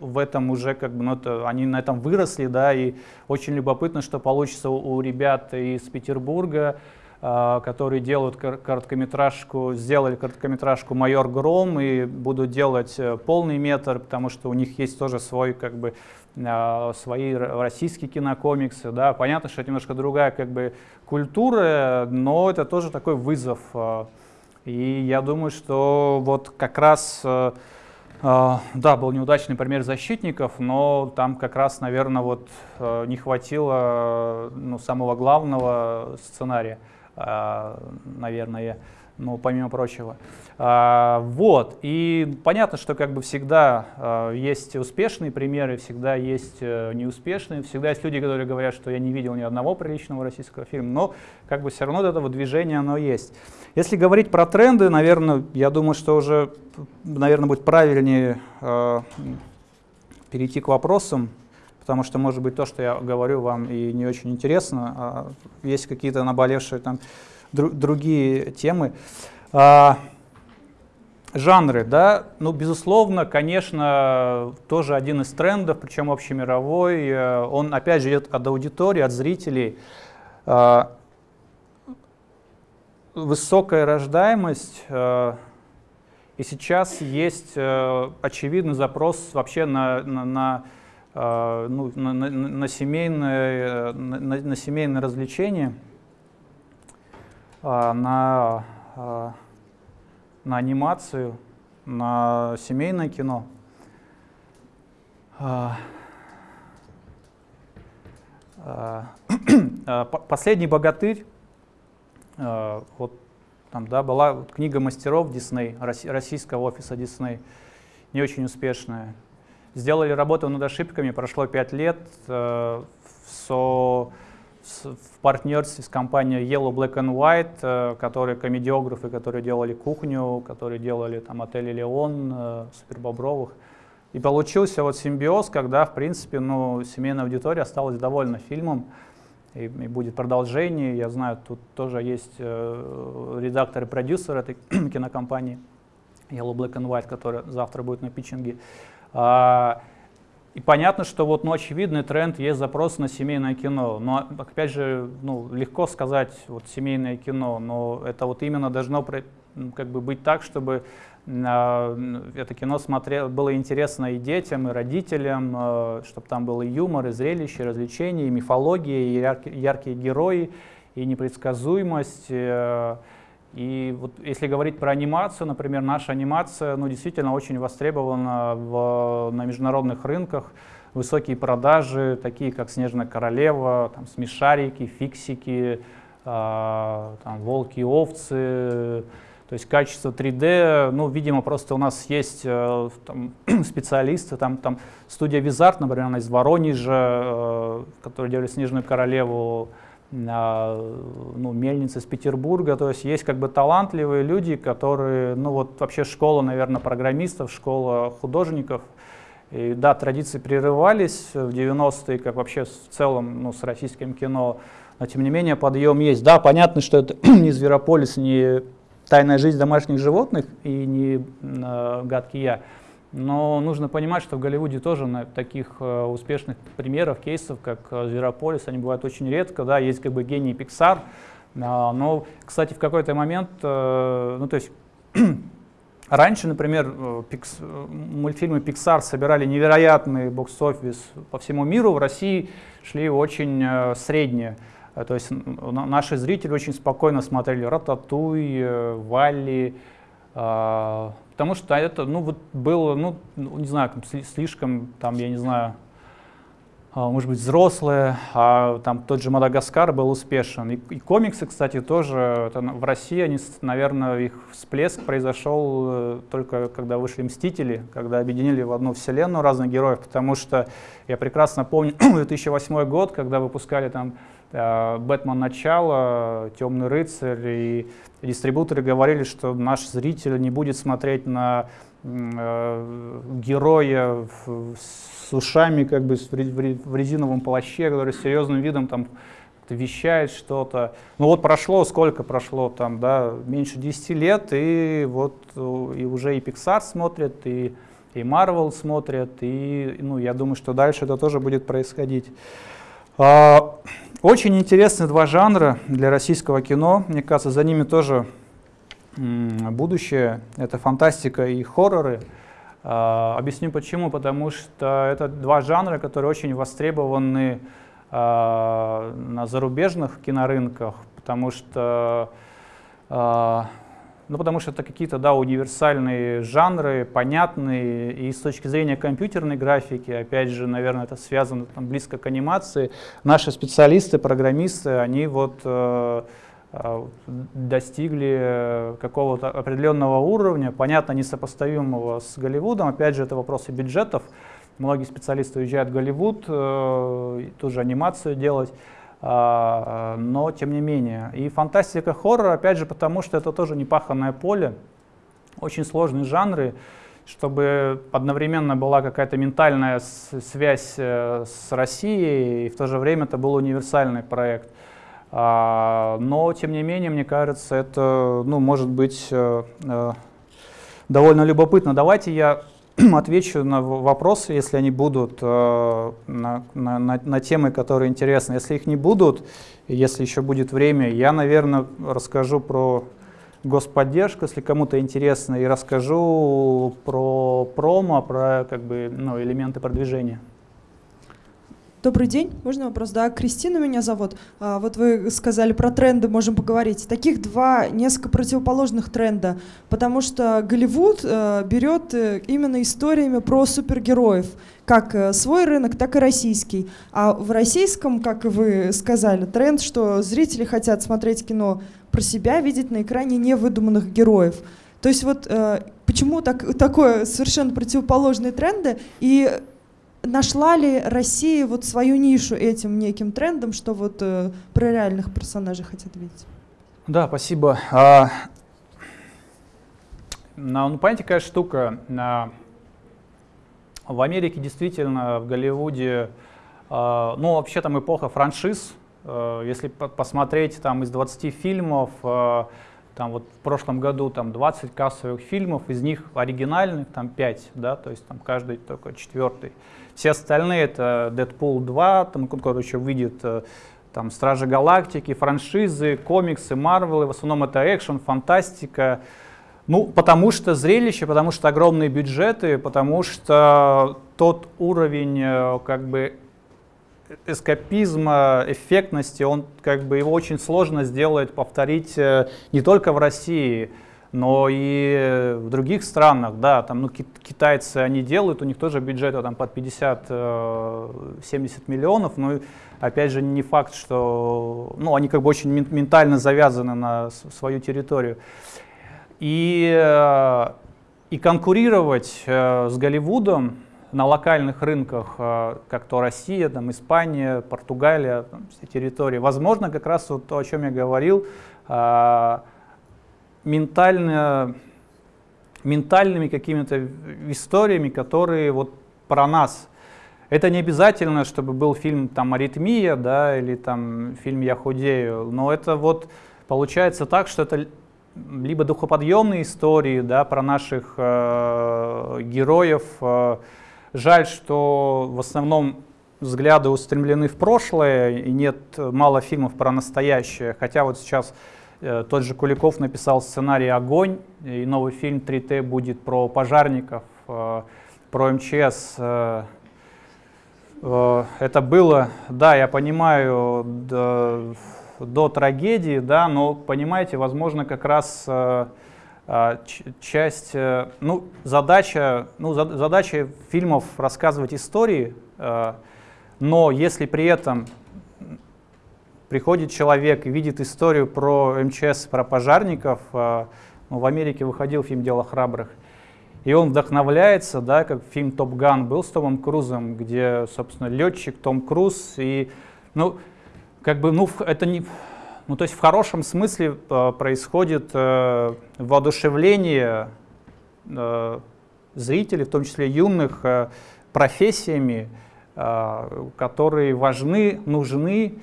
в этом уже как бы, ну, это, они на этом выросли, да, и очень любопытно, что получится у, у ребят из Петербурга, э, которые делают короткометражку, сделали короткометражку «Майор Гром» и будут делать э, полный метр, потому что у них есть тоже свой, как бы, э, свои российские кинокомиксы, да, понятно, что это немножко другая, как бы, культура, но это тоже такой вызов, э, и я думаю, что вот как раз э, да, был неудачный пример защитников, но там как раз, наверное, вот э, не хватило ну, самого главного сценария, а, наверное, ну, помимо прочего. А, вот, и понятно, что как бы всегда есть успешные примеры, всегда есть э, неуспешные, всегда есть люди, которые говорят, что я не видел ни одного приличного российского фильма, но как бы все равно этого движения оно есть. Если говорить про тренды, наверное, я думаю, что уже, наверное, будет правильнее э, перейти к вопросам, потому что, может быть, то, что я говорю вам и не очень интересно, а есть какие-то наболевшие там другие темы. А, жанры, да, ну, безусловно, конечно, тоже один из трендов, причем общемировой, э, он, опять же, идет от аудитории, от зрителей. А, высокая рождаемость, э, и сейчас есть э, очевидный запрос вообще на, на, на, ну, на, на, на, семейное, на, на семейное развлечение, на, э, на анимацию, на семейное кино. Э (clears throat) Последний богатырь вот там, да, была книга мастеров Дисней, российского офиса Дисней, не очень успешная. Сделали работу над ошибками, прошло пять лет э, со, в партнерстве с компанией Yellow Black and White, э, которые комедиографы, которые делали «Кухню», которые делали там «Отель Леон», э, «Супербобровых». И получился вот симбиоз, когда, в принципе, ну, семейная аудитория осталась довольна фильмом и, и будет продолжение. Я знаю, тут тоже есть э, редактор и продюсер этой (clears throat) кинокомпании Yellow Black and White, который завтра будет на питчинге. А, и понятно, что вот, ну, очевидный тренд, есть запрос на семейное кино. Но, опять же, ну, легко сказать вот семейное кино, но это вот именно должно как бы быть так, чтобы э, это кино смотрел, было интересно и детям, и родителям, э, чтобы там был и юмор, и зрелище, и развлечения, и мифология, и яркие, яркие герои, и непредсказуемость. И вот если говорить про анимацию, например, наша анимация ну, действительно очень востребована в, на международных рынках. Высокие продажи, такие как «Снежная королева», там, «Смешарики», «Фиксики», э, там, «Волки и овцы». То есть качество 3D, ну, видимо, просто у нас есть э, там, (clears throat) специалисты, там, там студия Визарт, например, она из Воронежа, э, которая делали «Снежную королеву», ну, мельницы из Петербурга, то есть есть как бы талантливые люди, которые, ну вот вообще школа, наверное, программистов, школа художников, и да, традиции прерывались в 90-е, как вообще в целом ну, с российским кино, но тем не менее подъем есть. Да, понятно, что это (clears throat) не Зверополис, не тайная жизнь домашних животных и не э, гадкий я, но нужно понимать, что в Голливуде тоже на таких э, успешных примеров, кейсов, как э, «Зверополис», они бывают очень редко. Да, есть как бы гений Pixar, э, но, кстати, в какой-то момент, э, ну то есть (clears throat) раньше, например, мультфильмы Pixar собирали невероятный бокс-офис по всему миру, в России шли очень средние. То есть наши зрители очень спокойно смотрели «Рататуй», «Валли», Потому что это, ну, вот было, ну, ну не знаю, слишком, там, я не знаю, а, может быть, взрослые, а там тот же Мадагаскар был успешен. И, и комиксы, кстати, тоже, это, в России, они, наверное, их всплеск произошел э, только когда вышли «Мстители», когда объединили в одну вселенную разных героев, потому что я прекрасно помню (clears throat) 2008 год, когда выпускали там Бэтмен начало, Темный рыцарь, и дистрибуторы говорили, что наш зритель не будет смотреть на э, героя с ушами, как бы в резиновом плаще, который с серьезным видом там вещает что-то. Ну вот прошло, сколько прошло там, да, меньше 10 лет, и вот э, и уже и Pixar смотрят, и, и Marvel смотрят, и ну, я думаю, что дальше это тоже будет происходить. А, очень интересные два жанра для российского кино. Мне кажется, за ними тоже будущее. Это фантастика и хорроры. А, объясню почему. Потому что это два жанра, которые очень востребованы а, на зарубежных кинорынках, потому что ну, потому что это какие-то, да, универсальные жанры, понятные, и с точки зрения компьютерной графики, опять же, наверное, это связано там, близко к анимации. Наши специалисты, программисты, они вот э, э достигли какого-то определенного уровня, понятно, несопоставимого с Голливудом, опять же, это вопросы бюджетов. Многие специалисты уезжают в Голливуд, э, тоже анимацию делать. А, но тем не менее. И фантастика хоррор, опять же, потому что это тоже непаханное поле, очень сложные жанры, чтобы одновременно была какая-то ментальная связь э, с Россией, и в то же время это был универсальный проект. А, но, тем не менее, мне кажется, это ну, может быть э, э, довольно любопытно. Давайте я (clears throat) отвечу на вопросы, если они будут, э, на, на, на, на темы, которые интересны. Если их не будут, если еще будет время, я, наверное, расскажу про господдержку, если кому-то интересно, и расскажу про промо, про как бы, ну, элементы продвижения. Добрый день. Можно вопрос? Да, Кристина меня зовут. А, вот вы сказали про тренды, можем поговорить. Таких два несколько противоположных тренда, потому что Голливуд э, берет э, именно историями про супергероев, как э, свой рынок, так и российский. А в российском, как вы сказали, тренд, что зрители хотят смотреть кино про себя, видеть на экране невыдуманных героев. То есть вот почему так, такое совершенно противоположные тренды и Нашла ли Россия вот свою нишу этим неким трендом, что вот э, про реальных персонажей хотят видеть? Да, спасибо. А, ну, понимаете, какая штука? А, в Америке действительно, в Голливуде, а, ну, вообще там эпоха франшиз. А, если посмотреть там из 20 фильмов, а, Там вот в прошлом году там 20 кассовых фильмов, из них оригинальных там 5, да, то есть там каждый только четвертый. Все остальные это Дэдпул 2, там, еще выйдет, э, там Стражи Галактики, франшизы, комиксы, Марвелы, в основном это экшен, фантастика. Ну, потому что зрелище, потому что огромные бюджеты, потому что тот уровень э, как бы эскапизма, эффектности, он как бы его очень сложно сделать, повторить э, не только в России, но и в других странах, да, там, ну, китайцы, они делают, у них тоже бюджеты там под 50-70 э, миллионов, но опять же не факт, что, ну, они как бы очень ментально завязаны на свою территорию. И, э, и конкурировать с Голливудом, на локальных рынках, э, как то Россия, там, Испания, Португалия, там, все территории. Возможно, как раз вот то, о чем я говорил, э, ментально, ментальными какими-то историями, которые вот про нас. Это не обязательно, чтобы был фильм там «Аритмия», да, или там фильм «Я худею», но это вот получается так, что это либо духоподъемные истории, да, про наших э, героев, э, Жаль, что в основном взгляды устремлены в прошлое, и нет мало фильмов про настоящее. Хотя вот сейчас тот же Куликов написал сценарий «Огонь», и новый фильм «3Т» будет про пожарников, э, про МЧС. Э, э, это было, да, я понимаю, до, до трагедии, да, но, понимаете, возможно, как раз... Э, часть, э, ну, задача, ну, задача фильмов рассказывать истории, э, но если при этом приходит человек и видит историю про МЧС, про пожарников, э, ну, в Америке выходил фильм «Дело храбрых», и он вдохновляется, да, как фильм «Топ Ган» был с Томом Крузом, где, собственно, летчик Том Круз, и, ну, как бы, ну, это не ну, то есть в хорошем смысле э, происходит э, воодушевление э, зрителей, в том числе юных, э, профессиями, э, которые важны, нужны.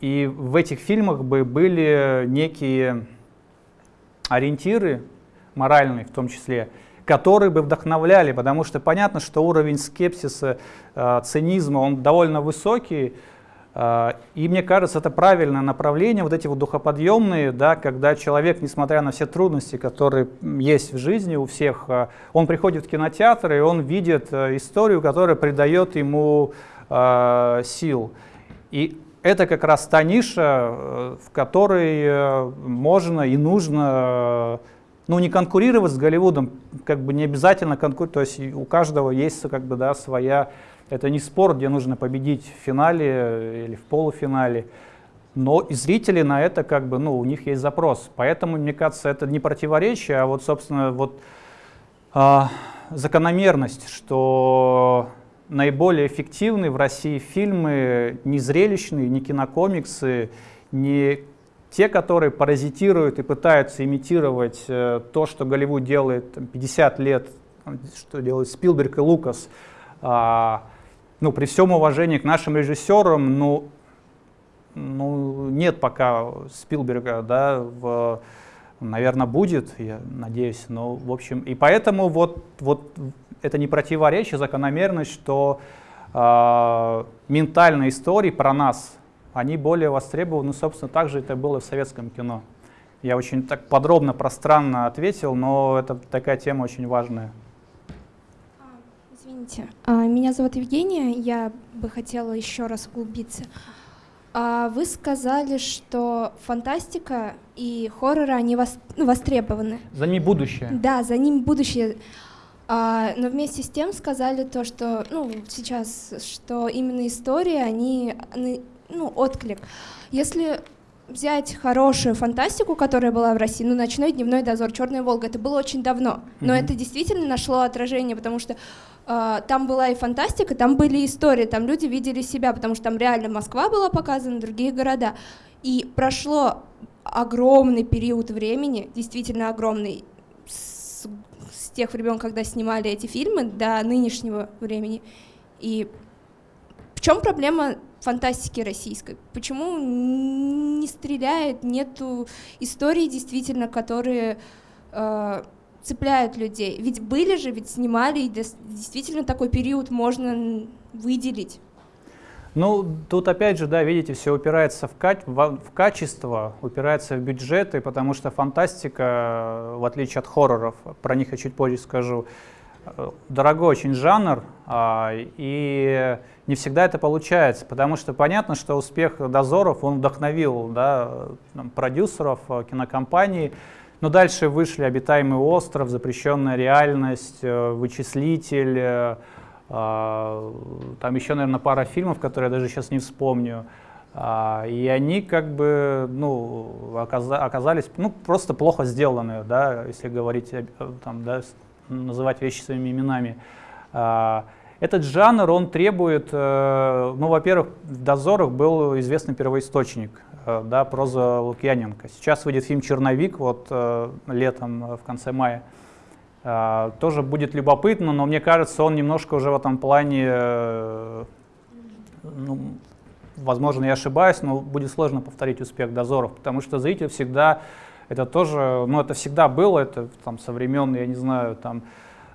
И в этих фильмах бы были некие ориентиры моральные в том числе, которые бы вдохновляли, потому что понятно, что уровень скепсиса, э, цинизма, он довольно высокий, а, и мне кажется, это правильное направление, вот эти вот духоподъемные, да, когда человек, несмотря на все трудности, которые есть в жизни у всех, а, он приходит в кинотеатр и он видит э, историю, которая придает ему э, сил. И это как раз та ниша, э, в которой можно и нужно ну, не конкурировать с Голливудом, как бы не обязательно конкурировать, то есть у каждого есть как бы, да, своя это не спор, где нужно победить в финале или в полуфинале. Но и зрители на это как бы, ну, у них есть запрос. Поэтому, мне кажется, это не противоречие, а вот, собственно, вот а, закономерность, что наиболее эффективны в России фильмы не зрелищные, не кинокомиксы, не те, которые паразитируют и пытаются имитировать э, то, что Голливуд делает там, 50 лет, что делают Спилберг и Лукас, а, ну, при всем уважении к нашим режиссерам, ну, ну нет пока Спилберга, да, в, наверное, будет, я надеюсь, но, в общем, и поэтому вот, вот это не противоречие, закономерность, что э, ментальные истории про нас, они более востребованы, собственно, так же это было в советском кино. Я очень так подробно, пространно ответил, но это такая тема очень важная. Извините, а, меня зовут Евгения, я бы хотела еще раз углубиться. А, вы сказали, что фантастика и хорроры, они ну, востребованы. За ними будущее. Да, за ними будущее. А, но вместе с тем сказали то, что, ну, сейчас, что именно истории, они, ну, отклик. Если взять хорошую фантастику, которая была в России, ну, «Ночной дневной дозор», «Черная Волга», это было очень давно, но mm-hmm. это действительно нашло отражение, потому что Uh, там была и фантастика, там были истории, там люди видели себя, потому что там реально Москва была показана, другие города. И прошло огромный период времени, действительно огромный, с тех времен, когда снимали эти фильмы, до нынешнего времени. И в чем проблема фантастики российской? Почему не стреляет, нету историй действительно, которые э, цепляют людей? Ведь были же, ведь снимали, и действительно такой период можно выделить. Ну, тут опять же, да, видите, все упирается в, ка в, в качество, упирается в бюджеты, потому что фантастика, в отличие от хорроров, про них я чуть позже скажу, э, дорогой очень жанр, а, и не всегда это получается, потому что понятно, что успех «Дозоров», он вдохновил да, продюсеров, э, кинокомпаний, но дальше вышли «Обитаемый остров», «Запрещенная реальность», э, «Вычислитель», там еще, наверное, пара фильмов, которые я даже сейчас не вспомню. А, и они как бы ну, оказались ну, просто плохо сделаны, да, если говорить, там, да, называть вещи своими именами. А, этот жанр, он требует, э, ну, во-первых, в «Дозорах» был известный первоисточник, э, да, проза Лукьяненко. Сейчас выйдет фильм «Черновик», вот э, летом, в конце мая. А, тоже будет любопытно, но мне кажется, он немножко уже в этом плане, э, ну, возможно, я ошибаюсь, но будет сложно повторить успех дозоров, потому что зритель всегда, это тоже, ну это всегда было, это там со времен, я не знаю, там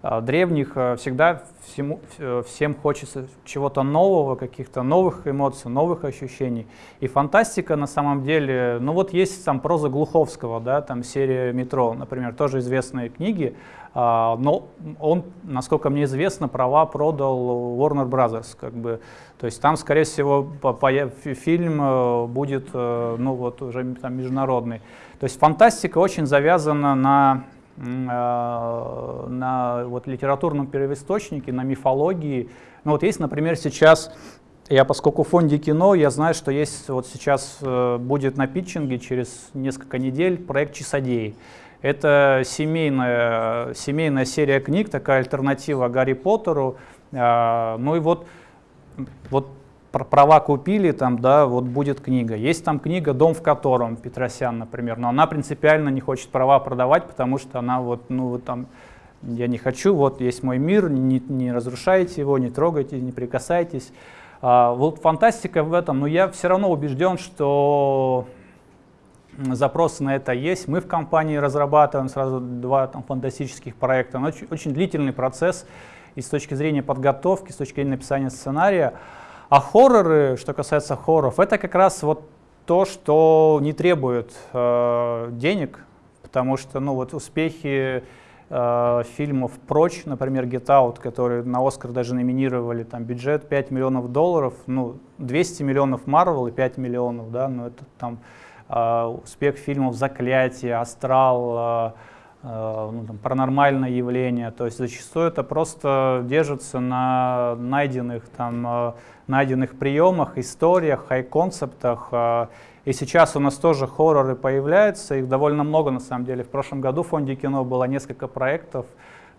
а, древних, э, всегда всему, всем хочется чего-то нового, каких-то новых эмоций, новых ощущений. И фантастика на самом деле, ну вот есть там проза Глуховского, да, там серия «Метро», например, тоже известные книги, но он, насколько мне известно, права продал Warner Brothers, как бы, то есть там, скорее всего, фильм э, будет, э, ну вот уже там международный. То есть фантастика очень завязана на Э, на вот, литературном первоисточнике, на мифологии. Ну, вот есть, например, сейчас, я поскольку в фонде кино, я знаю, что есть вот сейчас будет на питчинге через несколько недель проект «Часодеи». Это семейная, семейная серия книг, такая альтернатива Гарри Поттеру. Э, ну и вот, вот права купили, там, да, вот будет книга. Есть там книга «Дом в котором» Петросян, например, но она принципиально не хочет права продавать, потому что она вот, ну, вот там, я не хочу, вот есть мой мир, не, не разрушайте его, не трогайте, не прикасайтесь. А, вот фантастика в этом, но я все равно убежден, что запросы на это есть. Мы в компании разрабатываем сразу два там, фантастических проекта. Но очень, очень длительный процесс и с точки зрения подготовки, с точки зрения написания сценария. А хорроры, что касается хорроров, это как раз вот то, что не требует э, денег, потому что ну, вот успехи э, фильмов «Прочь», например, «Get Out», которые на «Оскар» даже номинировали, там бюджет 5 миллионов долларов, ну, 200 миллионов Marvel и 5 миллионов, да, ну, это там успех фильмов «Заклятие», «Астрал», э, Э, ну, там, паранормальное явление. То есть зачастую это просто держится на найденных, там, найденных приемах, историях, хай-концептах. И сейчас у нас тоже хорроры появляются, их довольно много на самом деле. В прошлом году в фонде кино было несколько проектов,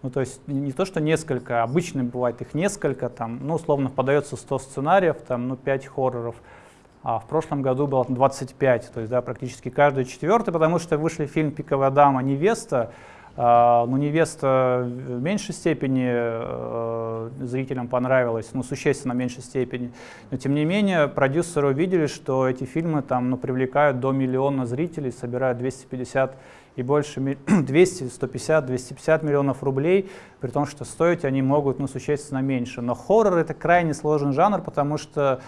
ну, то есть не то, что несколько, обычно бывает их несколько, там, ну, условно, подается 100 сценариев, там, ну, 5 хорроров а в прошлом году было 25, то есть да, практически каждый четвертый, потому что вышли фильм «Пиковая дама. Невеста», Uh, ну, невеста в меньшей степени uh, зрителям понравилась, ну, существенно меньшей степени. Но, тем не менее, продюсеры увидели, что эти фильмы там, ну, привлекают до миллиона зрителей, собирают 250 и больше, 200, 150, 250 миллионов рублей, при том, что стоить они могут, ну, существенно меньше. Но хоррор — это крайне сложный жанр, потому что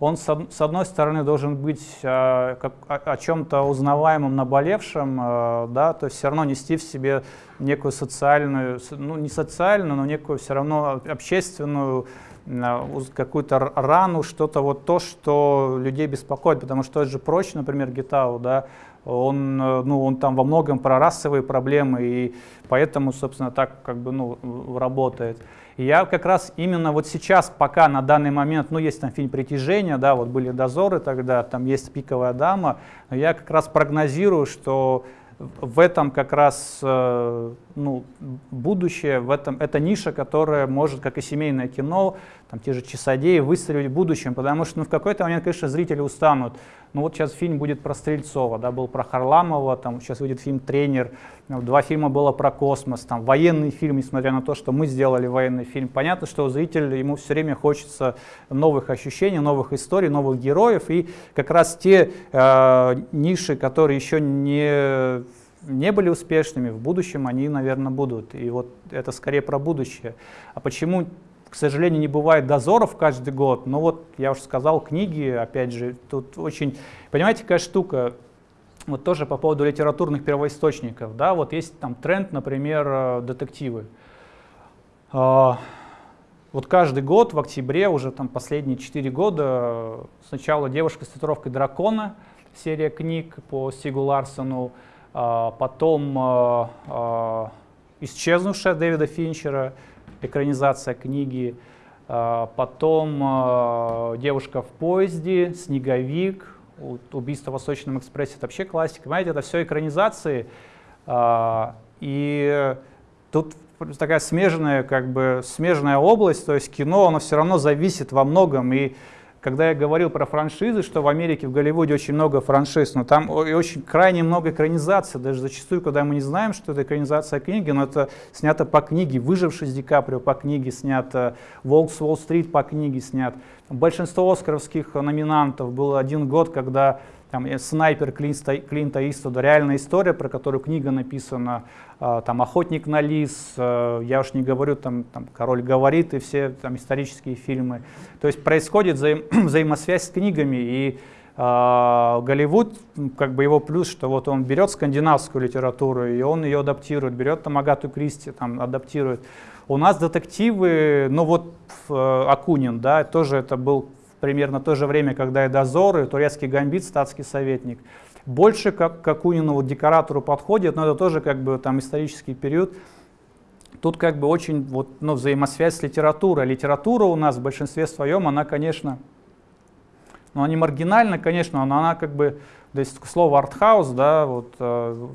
он, с одной стороны, должен быть э, о, чем-то узнаваемым, наболевшим, э, да, то есть все равно нести в себе некую социальную, ну не социальную, но некую все равно общественную э, какую-то рану, что-то вот то, что людей беспокоит, потому что тот же Прочь, например, Гитау, да, он, ну, он там во многом про расовые проблемы, и поэтому, собственно, так как бы, ну, работает. Я как раз именно вот сейчас, пока на данный момент, ну есть там фильм «Притяжение», да, вот были «Дозоры» тогда, там есть «Пиковая дама», я как раз прогнозирую, что в этом как раз э, ну, будущее, в этом, это ниша, которая может, как и семейное кино, там, те же «Часодеи» выстрелить в будущем, потому что ну, в какой-то момент, конечно, зрители устанут. Ну вот сейчас фильм будет про Стрельцова, да, был про Харламова, там сейчас выйдет фильм «Тренер», ну, два фильма было про космос, там военный фильм, несмотря на то, что мы сделали военный фильм. Понятно, что зритель, ему все время хочется новых ощущений, новых историй, новых героев, и как раз те э, ниши, которые еще не не были успешными, в будущем они, наверное, будут. И вот это скорее про будущее. А почему к сожалению, не бывает дозоров каждый год, но вот я уже сказал, книги, опять же, тут очень, понимаете, какая штука, вот тоже по поводу литературных первоисточников, да, вот есть там тренд, например, э, детективы. А, вот каждый год в октябре, уже там последние 4 года, сначала «Девушка с татуировкой дракона», серия книг по Стигу Ларсону, а, потом а, «Исчезнувшая» Дэвида Финчера, экранизация книги. А, потом а, «Девушка в поезде», «Снеговик», «Убийство в Восточном экспрессе» — это вообще классика. Понимаете, это все экранизации. А, и тут такая смежная, как бы, смежная область, то есть кино, оно все равно зависит во многом. И когда я говорил про франшизы, что в Америке, в Голливуде очень много франшиз, но там очень крайне много экранизаций, даже зачастую, когда мы не знаем, что это экранизация книги, но это снято по книге, «Выживший с Ди Каприо» по книге снят, «Волк с Уолл-стрит» по книге снят. Большинство оскаровских номинантов было один год, когда там, э, снайпер Клинта, Клинта Иствуда, реальная история, про которую книга написана, э, там, «Охотник на лис», э, я уж не говорю, там, там «Король говорит» и все там, исторические фильмы. То есть происходит взаим, (clears throat) взаимосвязь с книгами, и э, Голливуд, как бы его плюс, что вот он берет скандинавскую литературу, и он ее адаптирует, берет там Агату Кристи, там, адаптирует. У нас детективы, ну вот э, Акунин, да, тоже это был примерно то же время, когда и «Дозор», и «Турецкий гамбит», «Статский советник». Больше как Акунину, вот, декоратору подходит, но это тоже как бы там исторический период. Тут как бы очень вот, ну, взаимосвязь с литературой. Литература у нас в большинстве своем, она, конечно, ну, она не маргинальна, конечно, но она как бы, то есть слово артхаус, да, вот э,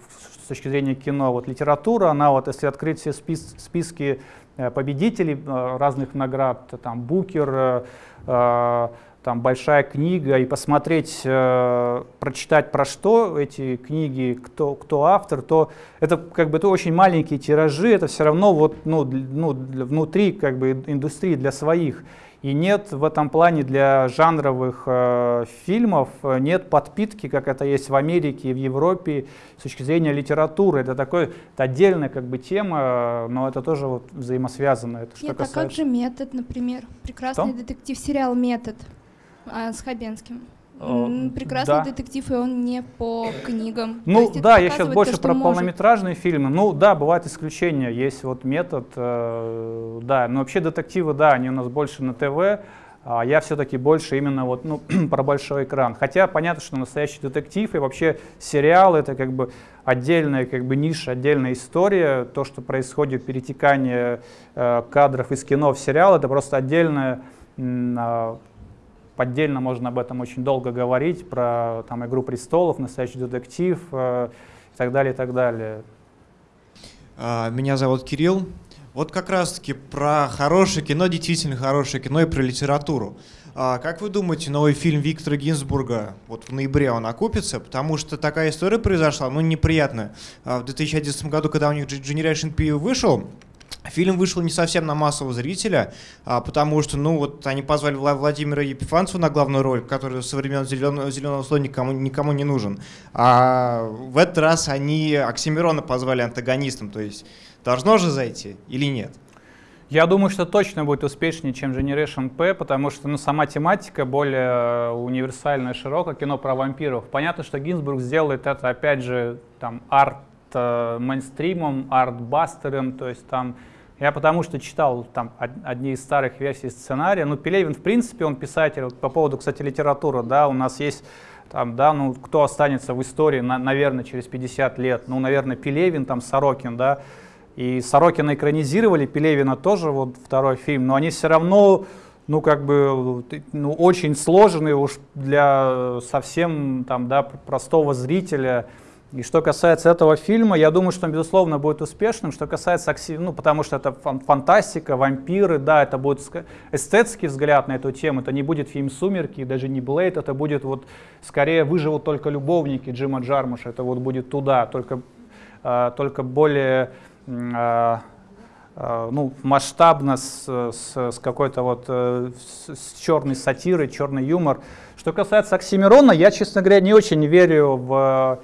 с точки зрения кино, вот литература, она вот, если открыть все спис списки победителей э, разных наград, там Букер, э, Э, там большая книга и посмотреть, э, прочитать про что эти книги, кто, кто автор, то это как бы это очень маленькие тиражи, это все равно вот, ну, ну, внутри как бы индустрии для своих. И нет в этом плане для жанровых э, фильмов, нет подпитки, как это есть в Америке и в Европе с точки зрения литературы. Это такой это отдельная как бы тема, но это тоже вот взаимосвязано. Это нет, что а как же «Метод», например? Прекрасный что? детектив-сериал «Метод» а, с Хабенским. Прекрасный да. детектив, и он не по книгам. Ну да, я сейчас больше то, про может. полнометражные фильмы. Ну да, бывают исключения. Есть вот метод, э, да. Но вообще детективы, да, они у нас больше на ТВ. А я все-таки больше именно вот, ну, (clears throat) про большой экран. Хотя понятно, что настоящий детектив и вообще сериал это как бы отдельная как бы ниша, отдельная история. То, что происходит, перетекание э, кадров из кино в сериал, это просто отдельная э, Поддельно можно об этом очень долго говорить, про там, «Игру престолов», «Настоящий детектив» э, и так далее, и так далее. А, меня зовут Кирилл. Вот как раз-таки про хорошее кино, действительно хорошее кино и про литературу. А, как вы думаете, новый фильм Виктора Гинзбурга, вот в ноябре он окупится? Потому что такая история произошла, ну, неприятная. А, в 2011 году, когда у них Generation P вышел, Фильм вышел не совсем на массового зрителя, а, потому что, ну, вот они позвали Владимира Епифанцева на главную роль, который со времен «Зеленого, зеленого слоя» никому, никому не нужен. А в этот раз они Оксимирона позвали антагонистом, то есть должно же зайти или нет? Я думаю, что точно будет успешнее, чем Generation P, потому что ну, сама тематика более универсальная, широкая, кино про вампиров. Понятно, что Гинзбург сделает это, опять же, там, арт э, артбастером, то есть там я потому что читал там одни из старых версий сценария. Ну, Пелевин, в принципе, он писатель. По поводу, кстати, литературы, да, у нас есть там, да, ну, кто останется в истории, на, наверное, через 50 лет. Ну, наверное, Пелевин, там, Сорокин, да. И Сорокина экранизировали, Пелевина тоже, вот второй фильм, но они все равно, ну, как бы, ну, очень сложные уж для совсем, там, да, простого зрителя. И что касается этого фильма, я думаю, что он, безусловно, будет успешным. Что касается, ну, потому что это фантастика, вампиры, да, это будет эстетский взгляд на эту тему. Это не будет фильм «Сумерки», даже не «Блейд», это будет вот, скорее, «Выживут только любовники» Джима Джармуша. Это вот будет туда, только, э, только более э, ну, масштабно, с, с, с какой-то вот э, с, с черной сатирой, черный юмор. Что касается Оксимирона, я, честно говоря, не очень верю в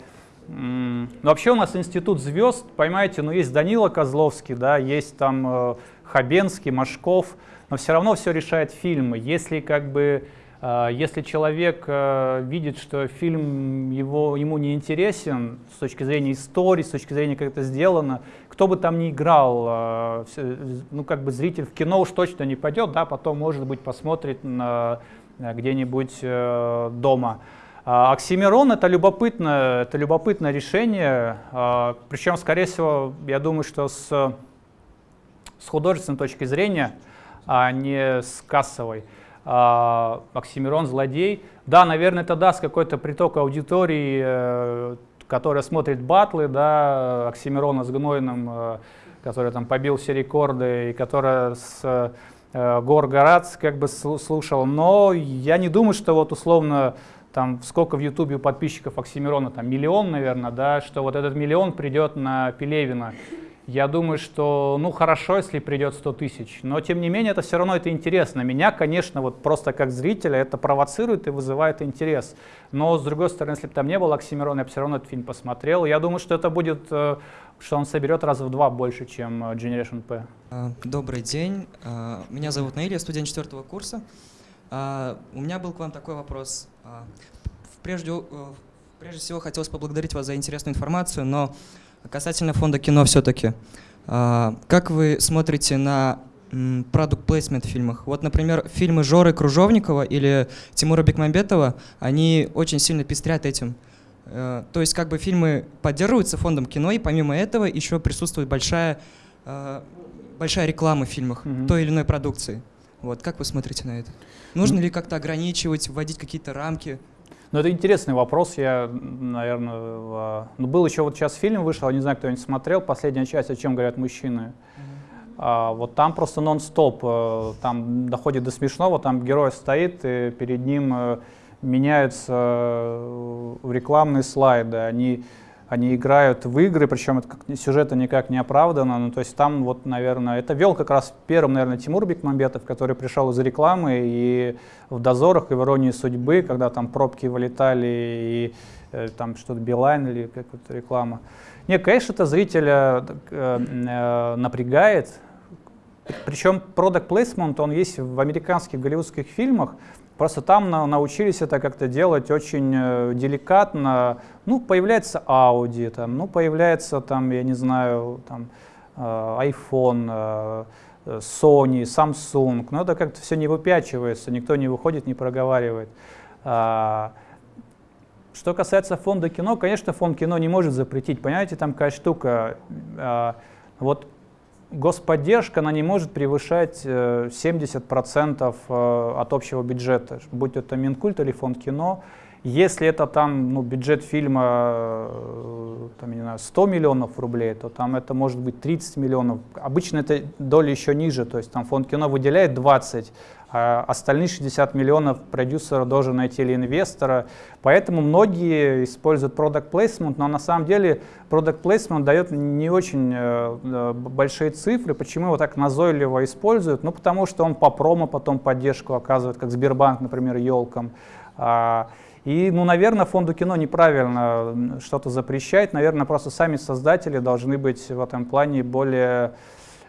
ну, вообще у нас институт звезд, понимаете, ну есть Данила Козловский, да, есть там э, Хабенский, Машков, но все равно все решает фильмы. Если как бы э, если человек э, видит, что фильм его, ему не интересен с точки зрения истории, с точки зрения, как это сделано, кто бы там ни играл, ну как бы зритель в кино уж точно не пойдет, да, потом, может быть, посмотрит где-нибудь дома. А, Оксимирон это любопытное, это любопытное решение, а, причем, скорее всего, я думаю, что с, с художественной точки зрения, а не с кассовой. А, Оксимирон злодей. Да, наверное, это даст какой-то приток аудитории, э, которая смотрит батлы, да, Оксимирона с Гнойным, э, который там побил все рекорды, и которая с э, Гор Горац как бы слушал. Но я не думаю, что вот условно там сколько в Ютубе у подписчиков Оксимирона, там миллион, наверное, да, что вот этот миллион придет на Пелевина. Я думаю, что, ну, хорошо, если придет 100 тысяч, но, тем не менее, это все равно это интересно. Меня, конечно, вот просто как зрителя это провоцирует и вызывает интерес. Но, с другой стороны, если бы там не было Оксимирона, я бы все равно этот фильм посмотрел. Я думаю, что это будет, э, что он соберет раз в два больше, чем э, Generation P. А, добрый день. А, меня зовут Наиль, я студент четвертого курса. А, у меня был к вам такой вопрос. А, прежде, э, прежде всего хотелось поблагодарить вас за интересную информацию, но касательно фонда кино все-таки. А, как вы смотрите на продукт плейсмент в фильмах. Вот, например, фильмы Жоры Кружовникова или Тимура Бекмамбетова, они очень сильно пестрят этим. Э, то есть как бы фильмы поддерживаются фондом кино, и помимо этого еще присутствует большая, э, большая реклама в фильмах mm -hmm. той или иной продукции. Вот, как вы смотрите на это? Нужно ли как-то ограничивать, вводить какие-то рамки? Ну, это интересный вопрос. Я, наверное, ну, был еще вот сейчас фильм вышел, не знаю, кто-нибудь смотрел, последняя часть «О чем говорят мужчины». А, вот там просто нон-стоп, э, там доходит до смешного, там герой стоит, и перед ним э, меняются э, рекламные слайды, они они играют в игры, причем это сюжета никак не оправдано. Ну, то есть там вот, наверное, это вел как раз первым, наверное, Тимур Бекмамбетов, который пришел из рекламы и в «Дозорах», и в «Иронии судьбы», когда там пробки вылетали, и э, там что-то Билайн или какая-то реклама. Нет, конечно, это зрителя э, э, напрягает, причем product placement, он есть в американских голливудских фильмах, Просто там на, научились это как-то делать очень э, деликатно. Ну, появляется Audi, там, ну, появляется там, я не знаю, там, э, iPhone, э, Sony, Samsung. Но это как-то все не выпячивается, никто не выходит, не проговаривает. А, что касается фонда кино, конечно, фонд кино не может запретить. Понимаете, там какая штука. А, вот господдержка, она не может превышать 70% э, э, от общего бюджета, будь это Минкульт или фонд кино. Если это там ну, бюджет фильма э, там, не знаю, 100 миллионов рублей, то там это может быть 30 миллионов. Обычно эта доля еще ниже, то есть там фонд кино выделяет 20, а остальные 60 миллионов продюсер должен найти или инвестора. Поэтому многие используют product placement, но на самом деле product placement дает не очень э, э, большие цифры. Почему его так назойливо используют? Ну, потому что он по промо потом поддержку оказывает, как Сбербанк, например, елкам. А, и, ну, наверное, фонду кино неправильно что-то запрещать. Наверное, просто сами создатели должны быть в этом плане более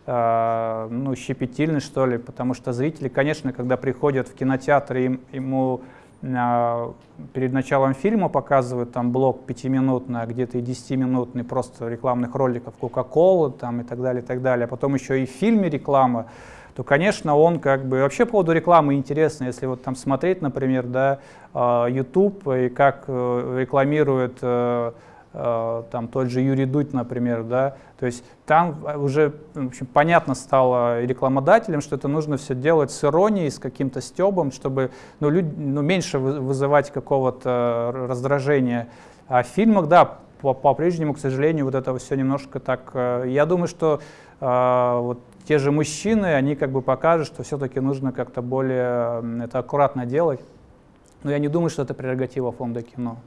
ну, щепетильны, что ли, потому что зрители, конечно, когда приходят в кинотеатр, им, ему э, перед началом фильма показывают там блок пятиминутный, а где-то и десятиминутный просто рекламных роликов Кока-Колы там и так далее, и так далее. А потом еще и в фильме реклама то, конечно, он как бы... Вообще по поводу рекламы интересно, если вот там смотреть, например, да, а, YouTube и как э, рекламирует э, Э, там тот же Юрий Дудь, например, да, то есть там уже в общем, понятно стало рекламодателям, что это нужно все делать с иронией, с каким-то стебом, чтобы ну, люд, ну, меньше вызывать какого-то раздражения. А в фильмах, да, по-прежнему, к сожалению, вот это все немножко так... Э, я думаю, что э, вот те же мужчины, они как бы покажут, что все-таки нужно как-то более это аккуратно делать. Но я не думаю, что это прерогатива фонда кино.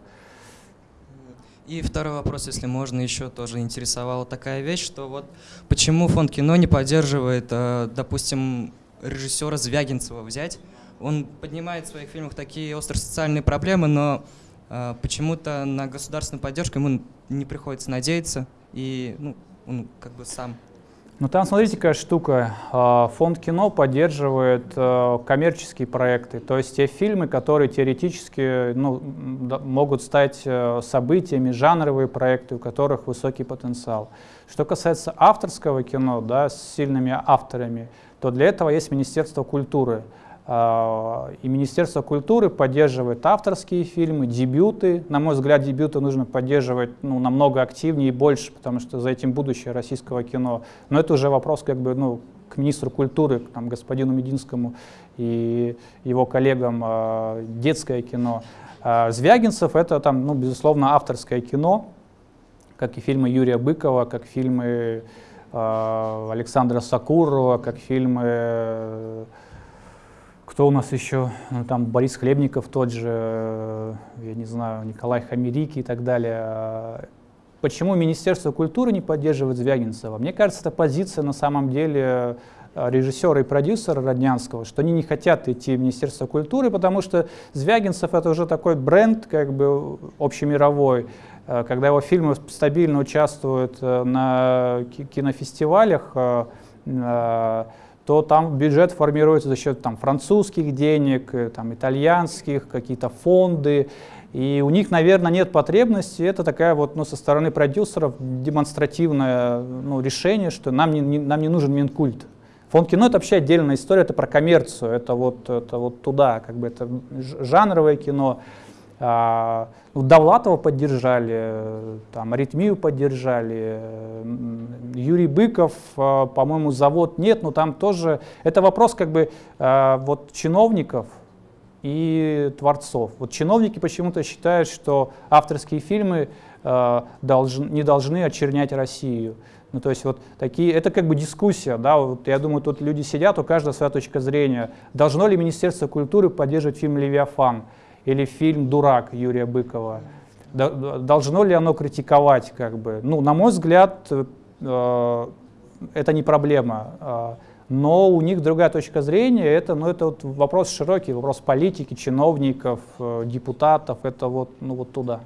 И второй вопрос, если можно, еще тоже интересовала такая вещь, что вот почему фонд кино не поддерживает, э, допустим, режиссера Звягинцева взять? Он поднимает в своих фильмах такие острые социальные проблемы, но э, почему-то на государственную поддержку ему не приходится надеяться, и ну, он как бы сам ну там, смотрите, какая штука. А, фонд кино поддерживает э, коммерческие проекты, то есть те фильмы, которые теоретически ну, могут стать э, событиями, жанровые проекты, у которых высокий потенциал. Что касается авторского кино, да, с сильными авторами, то для этого есть Министерство культуры. А, и Министерство культуры поддерживает авторские фильмы, дебюты. На мой взгляд, дебюты нужно поддерживать ну, намного активнее и больше, потому что за этим будущее российского кино. Но это уже вопрос как бы, ну, к министру культуры, к там, господину Мединскому и его коллегам э, детское кино. А Звягинцев — это, там, ну, безусловно, авторское кино, как и фильмы Юрия Быкова, как фильмы э, Александра Сакурова, как фильмы кто у нас еще? Ну, там Борис Хлебников тот же, э, я не знаю, Николай Хамерики и так далее. Почему Министерство культуры не поддерживает Звягинцева? Мне кажется, это позиция на самом деле э, режиссера и продюсера Роднянского, что они не хотят идти в Министерство культуры, потому что Звягинцев это уже такой бренд как бы общемировой, э, когда его фильмы стабильно участвуют на кинофестивалях, то там бюджет формируется за счет там, французских денег, э, там, итальянских, какие-то фонды. И у них, наверное, нет потребности. Это такая вот, ну, со стороны продюсеров демонстративное ну, решение, что нам не, не, нам не нужен Минкульт. Фонд кино — это вообще отдельная история, это про коммерцию, это вот, это вот туда, как бы это жанровое кино. А, ну, Довлатова поддержали, там, аритмию поддержали, Юрий Быков, а, по-моему, завод нет, но там тоже, это вопрос как бы а, вот чиновников и творцов. Вот чиновники почему-то считают, что авторские фильмы долж, не должны очернять Россию. Ну, то есть вот такие, это как бы дискуссия, да, вот я думаю, тут люди сидят, у каждого своя точка зрения. Должно ли Министерство культуры поддерживать фильм «Левиафан»? Или фильм «Дурак» Юрия Быкова. Должно ли оно критиковать? Как бы? Ну, на мой взгляд, э, это не проблема. Э, но у них другая точка зрения. Это, ну, это вот вопрос широкий, вопрос политики, чиновников, э, депутатов. Это вот, ну, вот туда.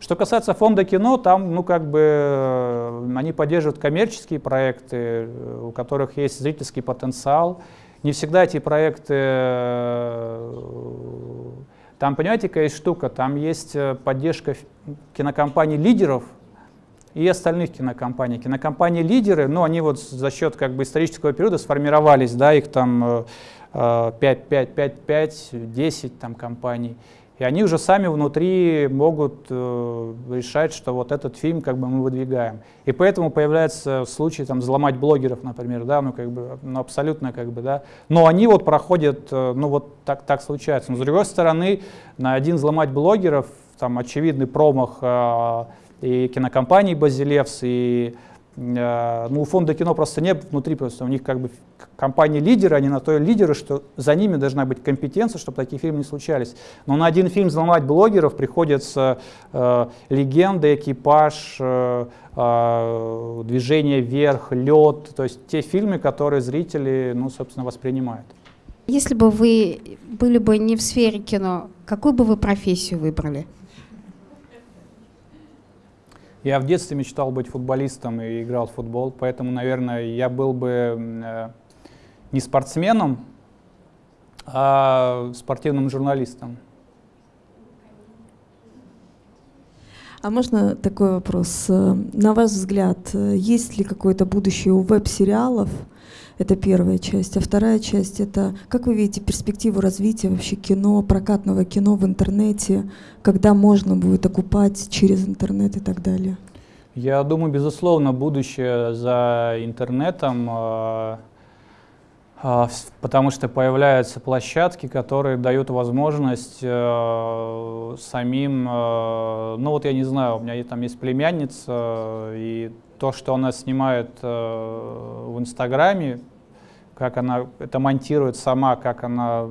Что касается фонда кино, там, ну, как бы, э, они поддерживают коммерческие проекты, у которых есть зрительский потенциал. Не всегда эти проекты... Э, там, понимаете, какая есть штука? Там есть э, поддержка кинокомпаний лидеров и остальных кинокомпаний. Кинокомпании лидеры, ну, они вот за счет как бы исторического периода сформировались, да, их там 5, 5, 5, 5, 10 там компаний. И они уже сами внутри могут э, решать, что вот этот фильм как бы мы выдвигаем. И поэтому появляется случай там взломать блогеров, например, да, ну как бы, ну абсолютно как бы, да. Но они вот проходят, э, ну вот так, так случается. Но с другой стороны, на один взломать блогеров, там очевидный промах э, и кинокомпании Базилевс, и ну, у фонда кино просто нет внутри, просто у них как бы компании-лидеры, они на то и лидеры, что за ними должна быть компетенция, чтобы такие фильмы не случались. Но на один фильм взломать блогеров приходится э, легенда, экипаж, э, э, движение вверх, лед, то есть те фильмы, которые зрители, ну, собственно, воспринимают. Если бы вы были бы не в сфере кино, какую бы вы профессию выбрали? Я в детстве мечтал быть футболистом и играл в футбол, поэтому, наверное, я был бы э, не спортсменом, а спортивным журналистом. А можно такой вопрос? На ваш взгляд, есть ли какое-то будущее у веб-сериалов? Это первая часть. А вторая часть — это как вы видите перспективу развития вообще кино, прокатного кино в интернете, когда можно будет окупать через интернет и так далее? Я думаю, безусловно, будущее за интернетом. А, А, потому что появляются площадки, которые дают возможность э, самим, э, ну вот я не знаю, у меня там есть племянница, и то, что она снимает э, в Инстаграме, как она это монтирует сама, как она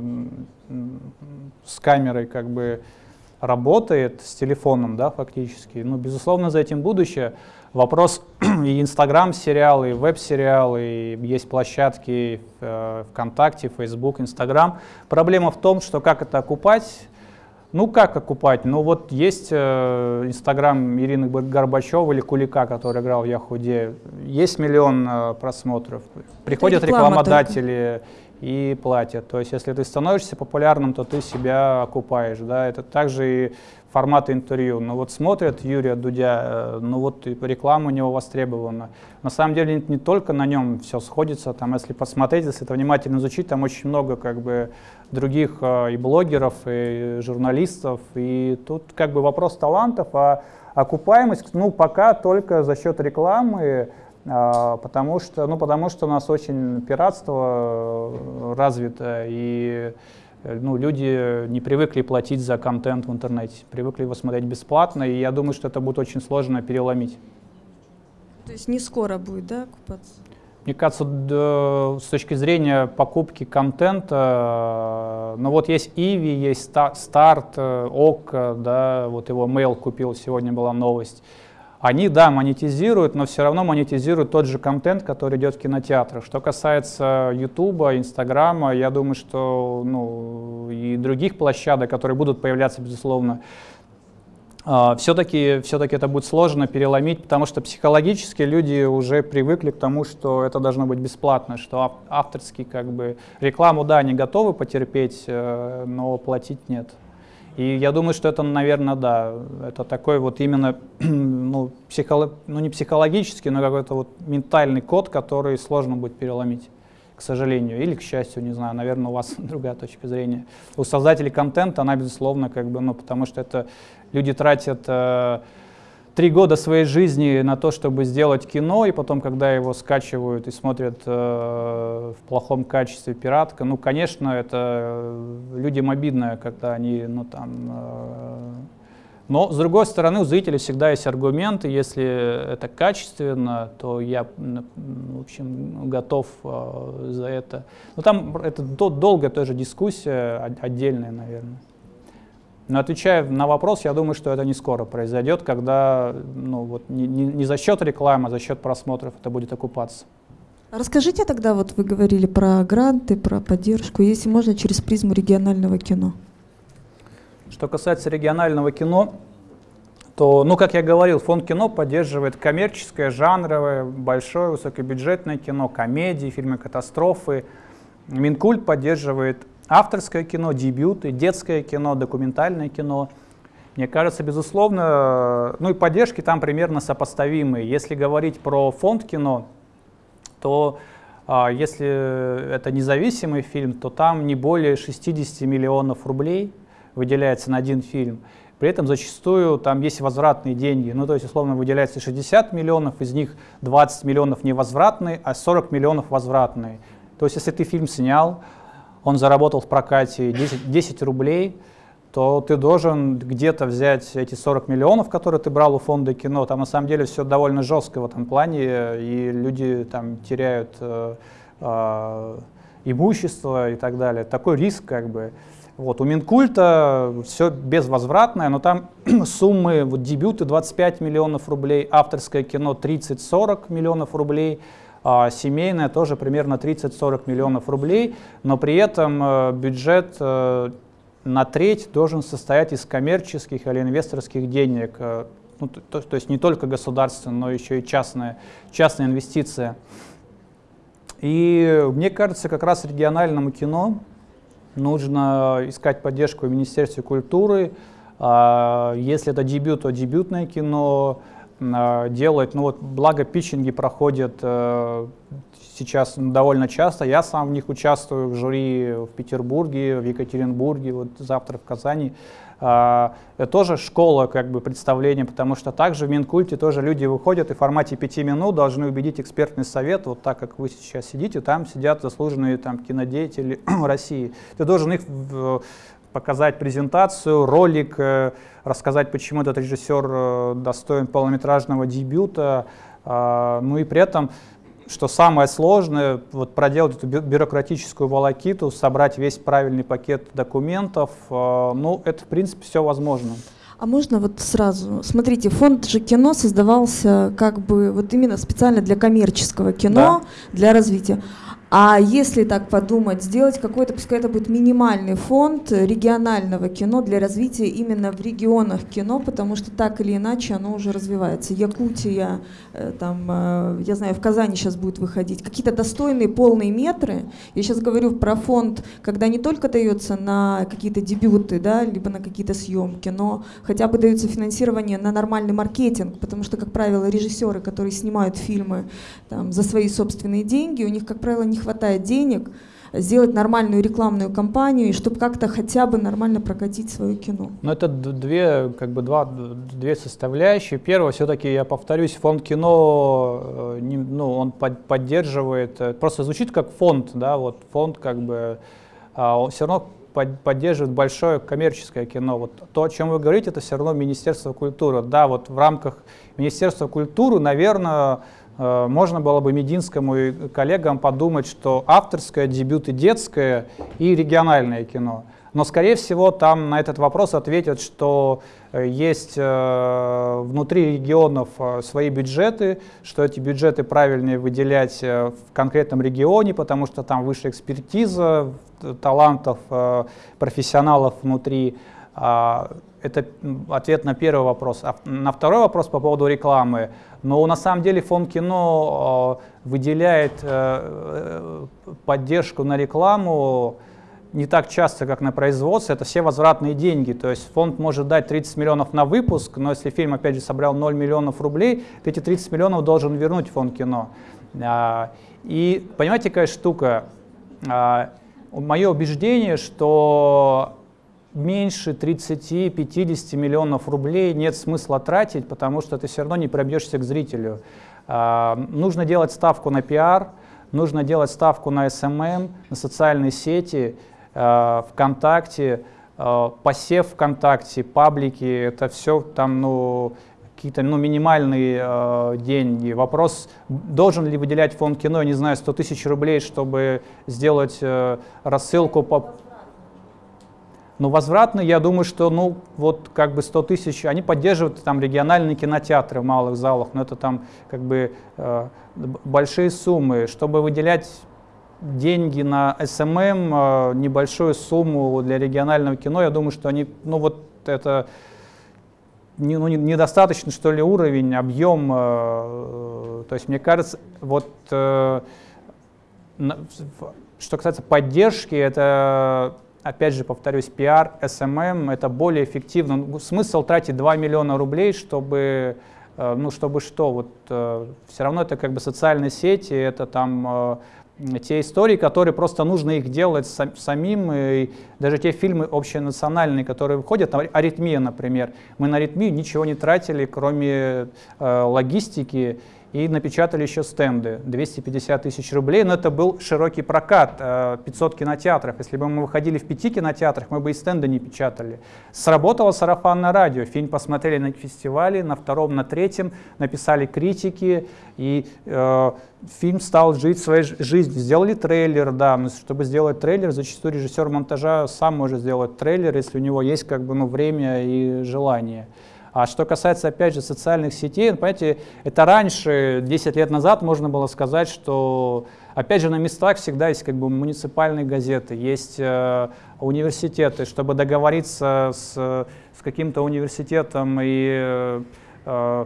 с камерой как бы работает, с телефоном, да, фактически. Ну, безусловно, за этим будущее. Вопрос (clears throat) и Инстаграм-сериалы, и веб-сериалы, и есть площадки э, ВКонтакте, Фейсбук, Инстаграм. Проблема в том, что как это окупать, ну как окупать? Ну вот есть э, Инстаграм Ирины Горбачева или Кулика, который играл в Яхуде. Есть миллион э, просмотров. Приходят рекламодатели только. и платят. То есть если ты становишься популярным, то ты себя окупаешь. Да? Это также и формата интервью. Ну вот смотрят Юрия Дудя, э, ну вот реклама у него востребована. На самом деле не только на нем все сходится, там если посмотреть, если это внимательно изучить, там очень много как бы других э, и блогеров, и журналистов, и тут как бы вопрос талантов, а окупаемость, ну пока только за счет рекламы, э, потому что, ну потому что у нас очень пиратство развито, и ну, люди не привыкли платить за контент в интернете, привыкли его смотреть бесплатно, и я думаю, что это будет очень сложно переломить. То есть не скоро будет, да, окупаться? Мне кажется, с точки зрения покупки контента, э, ну вот есть Иви, есть Старт, э, ОК, да, вот его Mail купил, сегодня была новость. Они, да, монетизируют, но все равно монетизируют тот же контент, который идет в кинотеатрах. Что касается Ютуба, Инстаграма, я думаю, что ну, и других площадок, которые будут появляться, безусловно, все-таки все это будет сложно переломить, потому что психологически люди уже привыкли к тому, что это должно быть бесплатно, что авторский как бы рекламу, да, они готовы потерпеть, э, но платить нет. И я думаю, что это, наверное, да, это такой вот именно, (clears throat) ну, психолог, ну не психологический, но какой-то вот ментальный код, который сложно будет переломить, к сожалению, или к счастью, не знаю, наверное, у вас (laughs) другая точка зрения. У создателей контента она, безусловно, как бы, ну, потому что это люди тратят э, три года своей жизни на то, чтобы сделать кино, и потом, когда его скачивают и смотрят э, в плохом качестве пиратка, ну, конечно, это людям обидно, когда они, ну, там... Э, но, с другой стороны, у зрителей всегда есть аргументы, если это качественно, то я, в общем, готов э, за это. Но там это долгая тоже дискуссия, отдельная, наверное. Но отвечая на вопрос, я думаю, что это не скоро произойдет, когда ну, вот, не, не, не за счет рекламы, а за счет просмотров это будет окупаться. Расскажите тогда, вот вы говорили про гранты, про поддержку, если можно, через призму регионального кино. Что касается регионального кино, то, ну, как я говорил, фонд кино поддерживает коммерческое, жанровое, большое, высокобюджетное кино, комедии, фильмы катастрофы. Минкульт поддерживает авторское кино, дебюты, детское кино, документальное кино. Мне кажется, безусловно, ну и поддержки там примерно сопоставимые. Если говорить про фонд кино, то а, если это независимый фильм, то там не более 60 миллионов рублей выделяется на один фильм. При этом зачастую там есть возвратные деньги. Ну, то есть, условно, выделяется 60 миллионов, из них 20 миллионов невозвратные, а 40 миллионов возвратные. То есть, если ты фильм снял, он заработал в прокате 10, 10 рублей, то ты должен где-то взять эти 40 миллионов, которые ты брал у фонда кино. Там на самом деле все довольно жестко в этом плане, и люди там теряют э, э, имущество и так далее. Такой риск как бы. Вот, у Минкульта все безвозвратное, но там (clears throat) суммы, вот дебюты 25 миллионов рублей, авторское кино 30-40 миллионов рублей, а семейная тоже примерно 30-40 миллионов рублей, но при этом э, бюджет э, на треть должен состоять из коммерческих или инвесторских денег. Э, ну, то, то есть не только государственная, но еще и частная, частная инвестиция. И мне кажется, как раз региональному кино нужно искать поддержку в Министерстве культуры. А, если это дебют, то дебютное кино, э, делает, ну вот благо питчинги проходят э, сейчас довольно часто. Я сам в них участвую в жюри в Петербурге, в Екатеринбурге, вот завтра в Казани. А, это тоже школа как бы представления, потому что также в Минкульте тоже люди выходят и в формате пяти минут должны убедить экспертный совет, вот так как вы сейчас сидите, там сидят заслуженные там кинодеятели (clears throat) России. Ты должен их показать презентацию, ролик, э, рассказать, почему этот режиссер э, достоин полнометражного дебюта, а, ну и при этом что самое сложное, вот проделать эту бюрократическую волокиту, собрать весь правильный пакет документов, э, ну, это, в принципе, все возможно. А можно вот сразу? Смотрите, фонд же кино создавался как бы вот именно специально для коммерческого кино, да. для развития. А если так подумать, сделать какой-то, пускай это будет минимальный фонд регионального кино для развития именно в регионах кино, потому что так или иначе оно уже развивается. Якутия, э, там, э, я знаю, в Казани сейчас будет выходить. Какие-то достойные полные метры. Я сейчас говорю про фонд, когда не только дается на какие-то дебюты, да, либо на какие-то съемки, но хотя бы дается финансирование на нормальный маркетинг, потому что, как правило, режиссеры, которые снимают фильмы там, за свои собственные деньги, у них, как правило, не хватает денег сделать нормальную рекламную кампанию и чтобы как-то хотя бы нормально прокатить свое кино. Ну это две, как бы два, две составляющие. Первое, все-таки я повторюсь, фонд кино, э, не, ну, он под, поддерживает, э, просто звучит как фонд, да, вот фонд как бы, а он все равно под, поддерживает большое коммерческое кино. Вот то, о чем вы говорите, это все равно Министерство культуры. Да, вот в рамках Министерства культуры, наверное, можно было бы Мединскому и коллегам подумать, что авторское, дебют и детское и региональное кино. Но, скорее всего, там на этот вопрос ответят, что э, есть э, внутри регионов свои бюджеты, что эти бюджеты правильнее выделять в конкретном регионе, потому что там выше экспертиза, талантов, профессионалов внутри. А, это ответ на первый вопрос. А на второй вопрос по поводу рекламы. Но на самом деле фонд кино э, выделяет э, э, поддержку на рекламу не так часто, как на производство, это все возвратные деньги. То есть фонд может дать 30 миллионов на выпуск, но если фильм, опять же, собрал 0 миллионов рублей, то эти 30 миллионов должен вернуть фонд кино. А, и понимаете, какая штука? А, Мое убеждение, что меньше 30-50 миллионов рублей нет смысла тратить, потому что ты все равно не пробьешься к зрителю. А, нужно делать ставку на пиар, нужно делать ставку на SMM, на социальные сети, а, ВКонтакте, а, посев ВКонтакте, паблики, это все там, ну, какие-то ну, минимальные э, деньги. Вопрос, должен ли выделять фонд кино, не знаю, 100 тысяч рублей, чтобы сделать э, рассылку по но возвратно, я думаю, что, ну, вот как бы 100 тысяч, они поддерживают там региональные кинотеатры в малых залах, но это там как бы э, большие суммы. Чтобы выделять деньги на SMM, э, небольшую сумму для регионального кино, я думаю, что они, ну, вот это не, ну, недостаточно, что ли, уровень, объем. Э, то есть, мне кажется, вот э, на, что касается поддержки, это опять же, повторюсь, пиар, SMM, это более эффективно. Ну, смысл тратить 2 миллиона рублей, чтобы, э, ну, чтобы что, вот э, все равно это как бы социальные сети, это там э, те истории, которые просто нужно их делать самим, и даже те фильмы общенациональные, которые выходят, «Аритмия», например, мы на «Аритмию» ничего не тратили, кроме логистики, и напечатали еще стенды, 250 тысяч рублей, но это был широкий прокат, 500 э, кинотеатров. Если бы мы выходили в пяти кинотеатрах, мы бы и стенды не печатали. Сработало сарафанное радио, фильм посмотрели на фестивале, на втором, на третьем, написали критики, и э, фильм стал жить своей жизнью. Сделали трейлер, да, но чтобы сделать трейлер, зачастую режиссер монтажа сам может сделать трейлер, если у него есть как бы, ну, время и желание. А что касается, опять же, социальных сетей, ну, понимаете, это раньше, 10 лет назад, можно было сказать, что, опять же, на местах всегда есть как бы муниципальные газеты, есть э, университеты, чтобы договориться с, с каким-то университетом и э,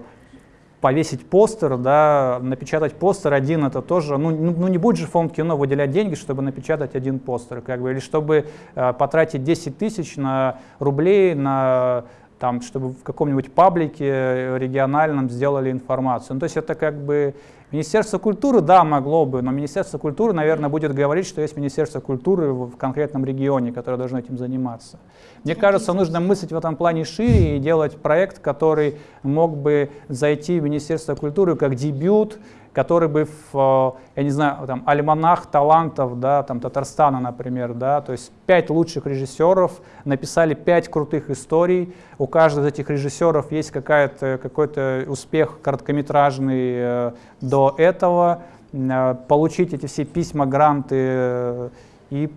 повесить постер, да, напечатать постер один, это тоже, ну, ну, ну не будет же фонд кино выделять деньги, чтобы напечатать один постер, как бы, или чтобы э, потратить 10 тысяч на рублей на там, чтобы в каком-нибудь паблике региональном сделали информацию. Ну, то есть это как бы Министерство культуры, да, могло бы, но Министерство культуры, наверное, будет говорить, что есть Министерство культуры в конкретном регионе, которое должно этим заниматься. Мне кажется, нужно мыслить в этом плане шире и делать проект, который мог бы зайти в Министерство культуры как дебют, который бы в, э, я не знаю, там, альманах талантов, да, там, Татарстана, например, да, то есть пять лучших режиссеров написали пять крутых историй, у каждого из этих режиссеров есть какой-то успех короткометражный э, до этого, э, получить эти все письма, гранты и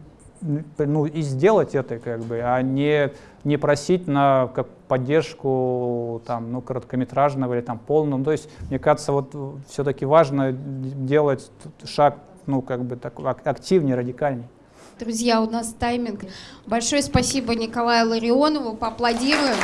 ну, и сделать это, как бы, а не, не просить на как поддержку там, ну, короткометражного или там полного. Ну, то есть, мне кажется, вот все-таки важно делать шаг ну, как бы так, активнее, радикальнее. Друзья, у нас тайминг. Большое спасибо Николаю Ларионову. Поаплодируем.